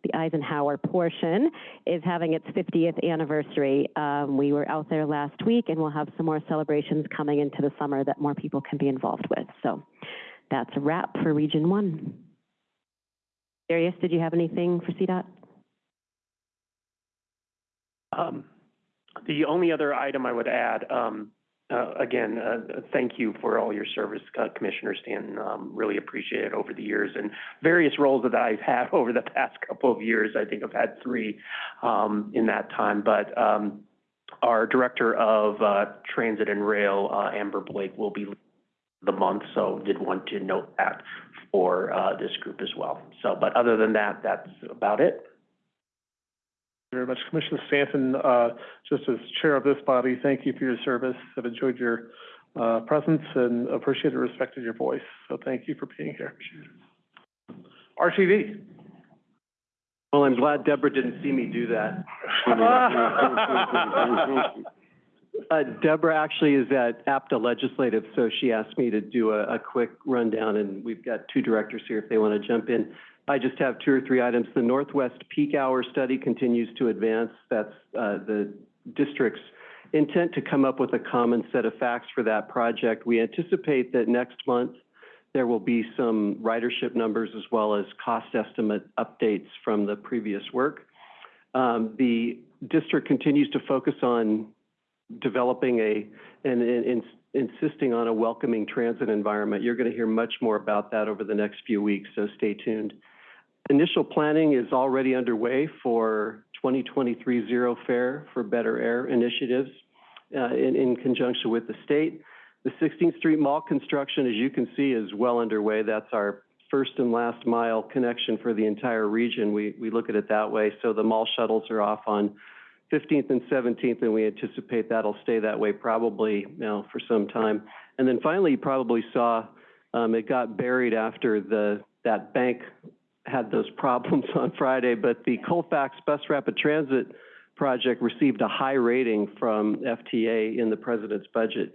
the Eisenhower portion is having its 50th anniversary. Um, we were out there last week, and we'll have some more celebrations coming into the summer that more people can be involved with. So that's a wrap for Region One. Darius, did you have anything for CDOT? Um, the only other item I would add, um, uh, again, uh, thank you for all your service, uh, Commissioner Stanton. Um, really appreciate it over the years and various roles that I've had over the past couple of years. I think I've had three, um, in that time. But, um, our Director of, uh, Transit and Rail, uh, Amber Blake, will be the month, so did want to note that for, uh, this group as well. So, but other than that, that's about it. Very much. Commissioner Stanton, uh, just as chair of this body, thank you for your service. I've enjoyed your, uh, presence and appreciated and respected your voice. So thank you for being here. RTD. Well, I'm glad Debra didn't see me do that. Uh, Debra actually is at APTA Legislative, so she asked me to do a, a quick rundown, and we've got two directors here if they want to jump in. I just have two or three items. The Northwest Peak Hour Study continues to advance. That's, uh, the district's intent to come up with a common set of facts for that project. We anticipate that next month, there will be some ridership numbers as well as cost estimate updates from the previous work. Um, the district continues to focus on developing a, and, and, and insisting on a welcoming transit environment. You're going to hear much more about that over the next few weeks, so stay tuned. Initial planning is already underway for 2023 Zero Fare for Better Air initiatives uh, in, in conjunction with the state. The 16th Street Mall construction, as you can see, is well underway. That's our first and last mile connection for the entire region. We, we look at it that way. So the mall shuttles are off on 15th and 17th, and we anticipate that'll stay that way probably, you know, for some time. And then finally, you probably saw, um, it got buried after the, that bank had those problems on Friday, but the Colfax Bus Rapid Transit project received a high rating from FTA in the president's budget.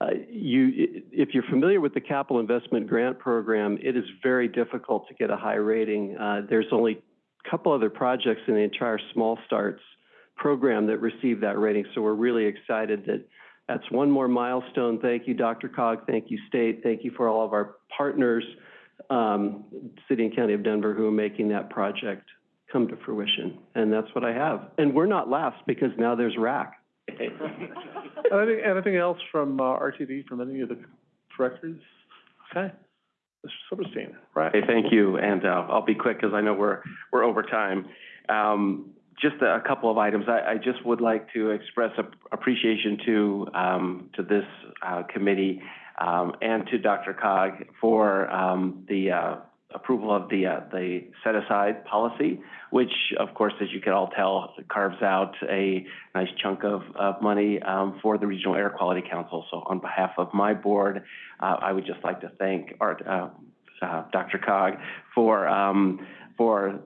Uh, you, if you're familiar with the Capital Investment Grant Program, it is very difficult to get a high rating. Uh, there's only a couple other projects in the entire Small Starts program that received that rating, so we're really excited that that's one more milestone. Thank you, DRCOG. Thank you, State. Thank you for all of our partners, um, City and County of Denver, who are making that project come to fruition. And that's what I have. And we're not last because now there's RAC. Anything, anything else from, uh, RTD, from any of the directors? Okay. Mr. Silverstein, right? Hey, thank you, and, uh, I'll be quick because I know we're, we're over time. Um, just a, a couple of items. I, I just would like to express ap- appreciation to, um, to this, uh, committee, um, and to DRCOG for, um, the, uh, approval of the, uh, the set-aside policy, which, of course, as you can all tell, carves out a nice chunk of, of money, um, for the Regional Air Quality Council. So on behalf of my board, uh, I would just like to thank uh, uh, DRCOG for, um, for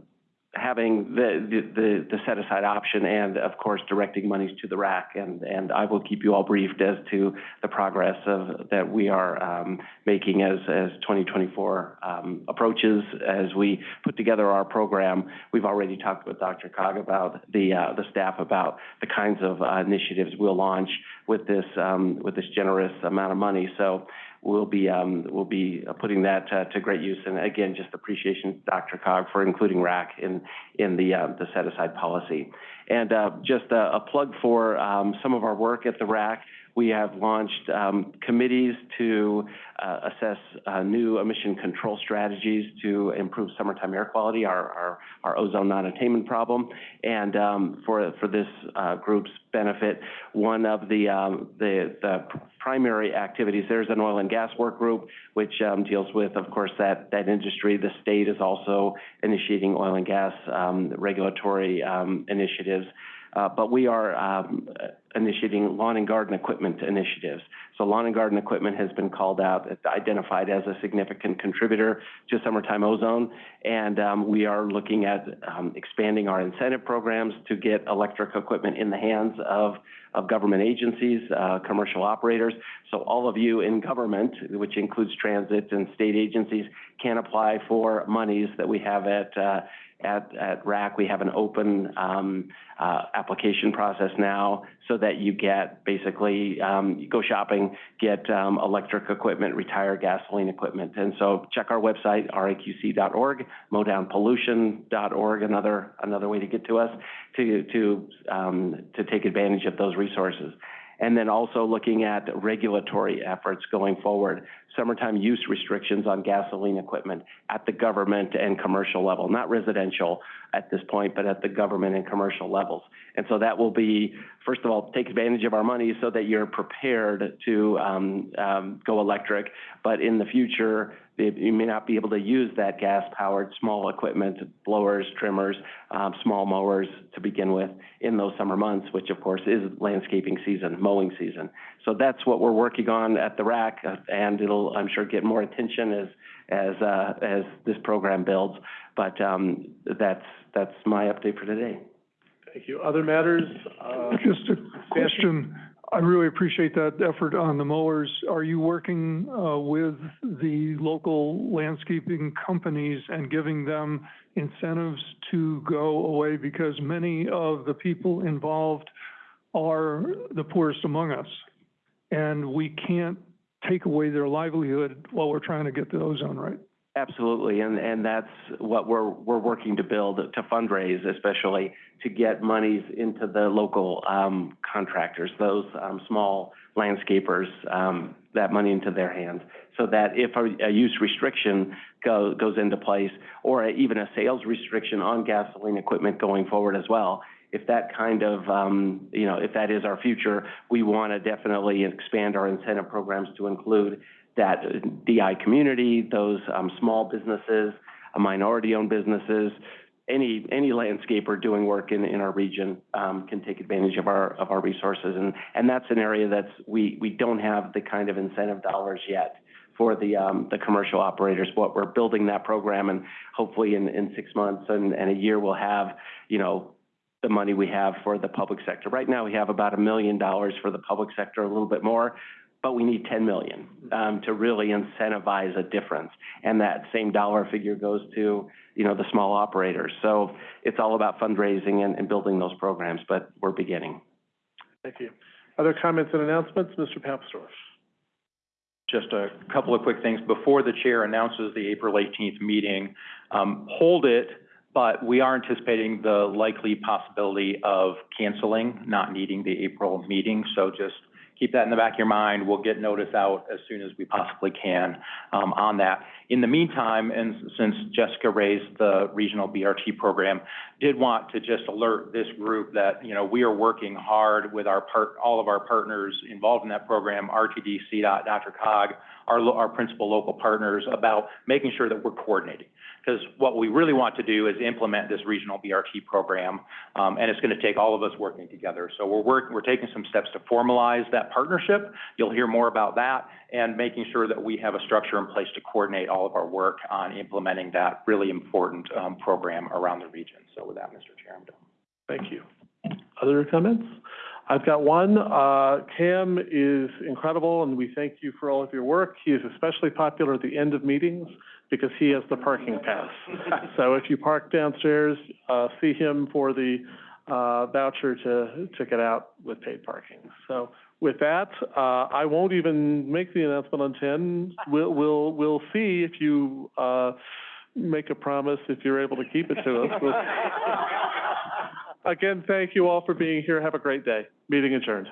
having the, the, the, the set-aside option and, of course, directing monies to the RAC. And, and I will keep you all briefed as to the progress of, that we are, um, making as, as twenty twenty-four, um, approaches. As we put together our program, we've already talked with DRCOG about the, uh, the staff about the kinds of uh, initiatives we'll launch with this, um, with this generous amount of money. So we'll be, um, we'll be uh, putting that, uh, to great use. And again, just appreciation, DRCOG, for including RAC in, in the, uh, the set-aside policy. And, uh, just a, a plug for, um, some of our work at the RAC. We have launched, um, committees to, uh, assess, uh, new emission control strategies to improve summertime air quality, our, our, our ozone non-attainment problem. And, um, for, for this, uh, group's benefit, one of the, um, the, the primary activities, there's an oil and gas work group, which, um, deals with, of course, that, that industry. The state is also initiating oil and gas, um, regulatory, um, initiatives. Uh, but we are, um, initiating lawn and garden equipment initiatives. So lawn and garden equipment has been called out, identified as a significant contributor to summertime ozone. And, um, we are looking at, um, expanding our incentive programs to get electric equipment in the hands of, of government agencies, uh, commercial operators. So all of you in government, which includes transit and state agencies, can apply for monies that we have at, uh, at, at RAC. We have an open, um, uh, application process now so that you get basically, um, you go shopping, get, um, electric equipment, retire gasoline equipment. And so check our website, raqc.org, mowdownpollution.org, another, another way to get to us, to, to, um, to take advantage of those resources. And then also looking at regulatory efforts going forward, summertime use restrictions on gasoline equipment at the government and commercial level, not residential at this point, but at the government and commercial levels. And so that will be, first of all, take advantage of our money so that you're prepared to um, um, go electric. But in the future, you may not be able to use that gas-powered small equipment, blowers, trimmers, um, small mowers to begin with in those summer months, which of course is landscaping season, mowing season. So that's what we're working on at the RAC, uh, and it'll, I'm sure, get more attention as, as, uh, as this program builds. But, um, that's, that's my update for today. Thank you. Other matters? Uh, Just a question. I really appreciate that effort on the mowers. Are you working, uh, with the local landscaping companies and giving them incentives to go away? Because many of the people involved are the poorest among us. And we can't take away their livelihood while we're trying to get the ozone right. Absolutely, and, and that's what we're, we're working to build, to fundraise especially, to get monies into the local, um, contractors, those, um, small landscapers, um, that money into their hands. So that if a, a use restriction go, goes into place, or even a sales restriction on gasoline equipment going forward as well, if that kind of, um, you know, if that is our future, we want to definitely expand our incentive programs to include that DI community, those um, small businesses, uh, minority-owned businesses, any any landscaper doing work in, in our region um, can take advantage of our of our resources, and and that's an area that's we we don't have the kind of incentive dollars yet for the um, the commercial operators. But we're building that program, and hopefully in in six months and, and a year we'll have you know the money we have for the public sector. Right now, we have about a million dollars for the public sector, a little bit more, but we need ten million, um, to really incentivize a difference. And that same dollar figure goes to, you know, the small operators. So it's all about fundraising and, and building those programs, but we're beginning. Thank you. Other comments and announcements? Mr. Papsdorf? Just a couple of quick things. Before the chair announces the April eighteenth meeting, um, hold it, but we are anticipating the likely possibility of canceling, not needing the April meeting. So just keep that in the back of your mind. We'll get notice out as soon as we possibly can, um, on that. In the meantime, and since Jessica raised the regional BRT program, did want to just alert this group that, you know, we are working hard with our part, all of our partners involved in that program, RTD, CDOT, Dr. Cog, our, our principal local partners, about making sure that we're coordinating. Because what we really want to do is implement this regional BRT program, um, and it's gonna take all of us working together. So we're work, we're taking some steps to formalize that partnership. You'll hear more about that, and making sure that we have a structure in place to coordinate all of our work on implementing that really important, um, program around the region. So with that, Mr. Chair, I'm done. Thank you. Other comments? I've got one. Uh, Cam is incredible, and we thank you for all of your work. He is especially popular at the end of meetings because he has the parking pass. So if you park downstairs, uh, see him for the, uh, voucher to, to get out with paid parking. So with that, uh, I won't even make the announcement on ten. We'll, we'll, we'll see if you, uh, make a promise, if you're able to keep it to us. We'll- Again, thank you all for being here. Have a great day. Meeting adjourned.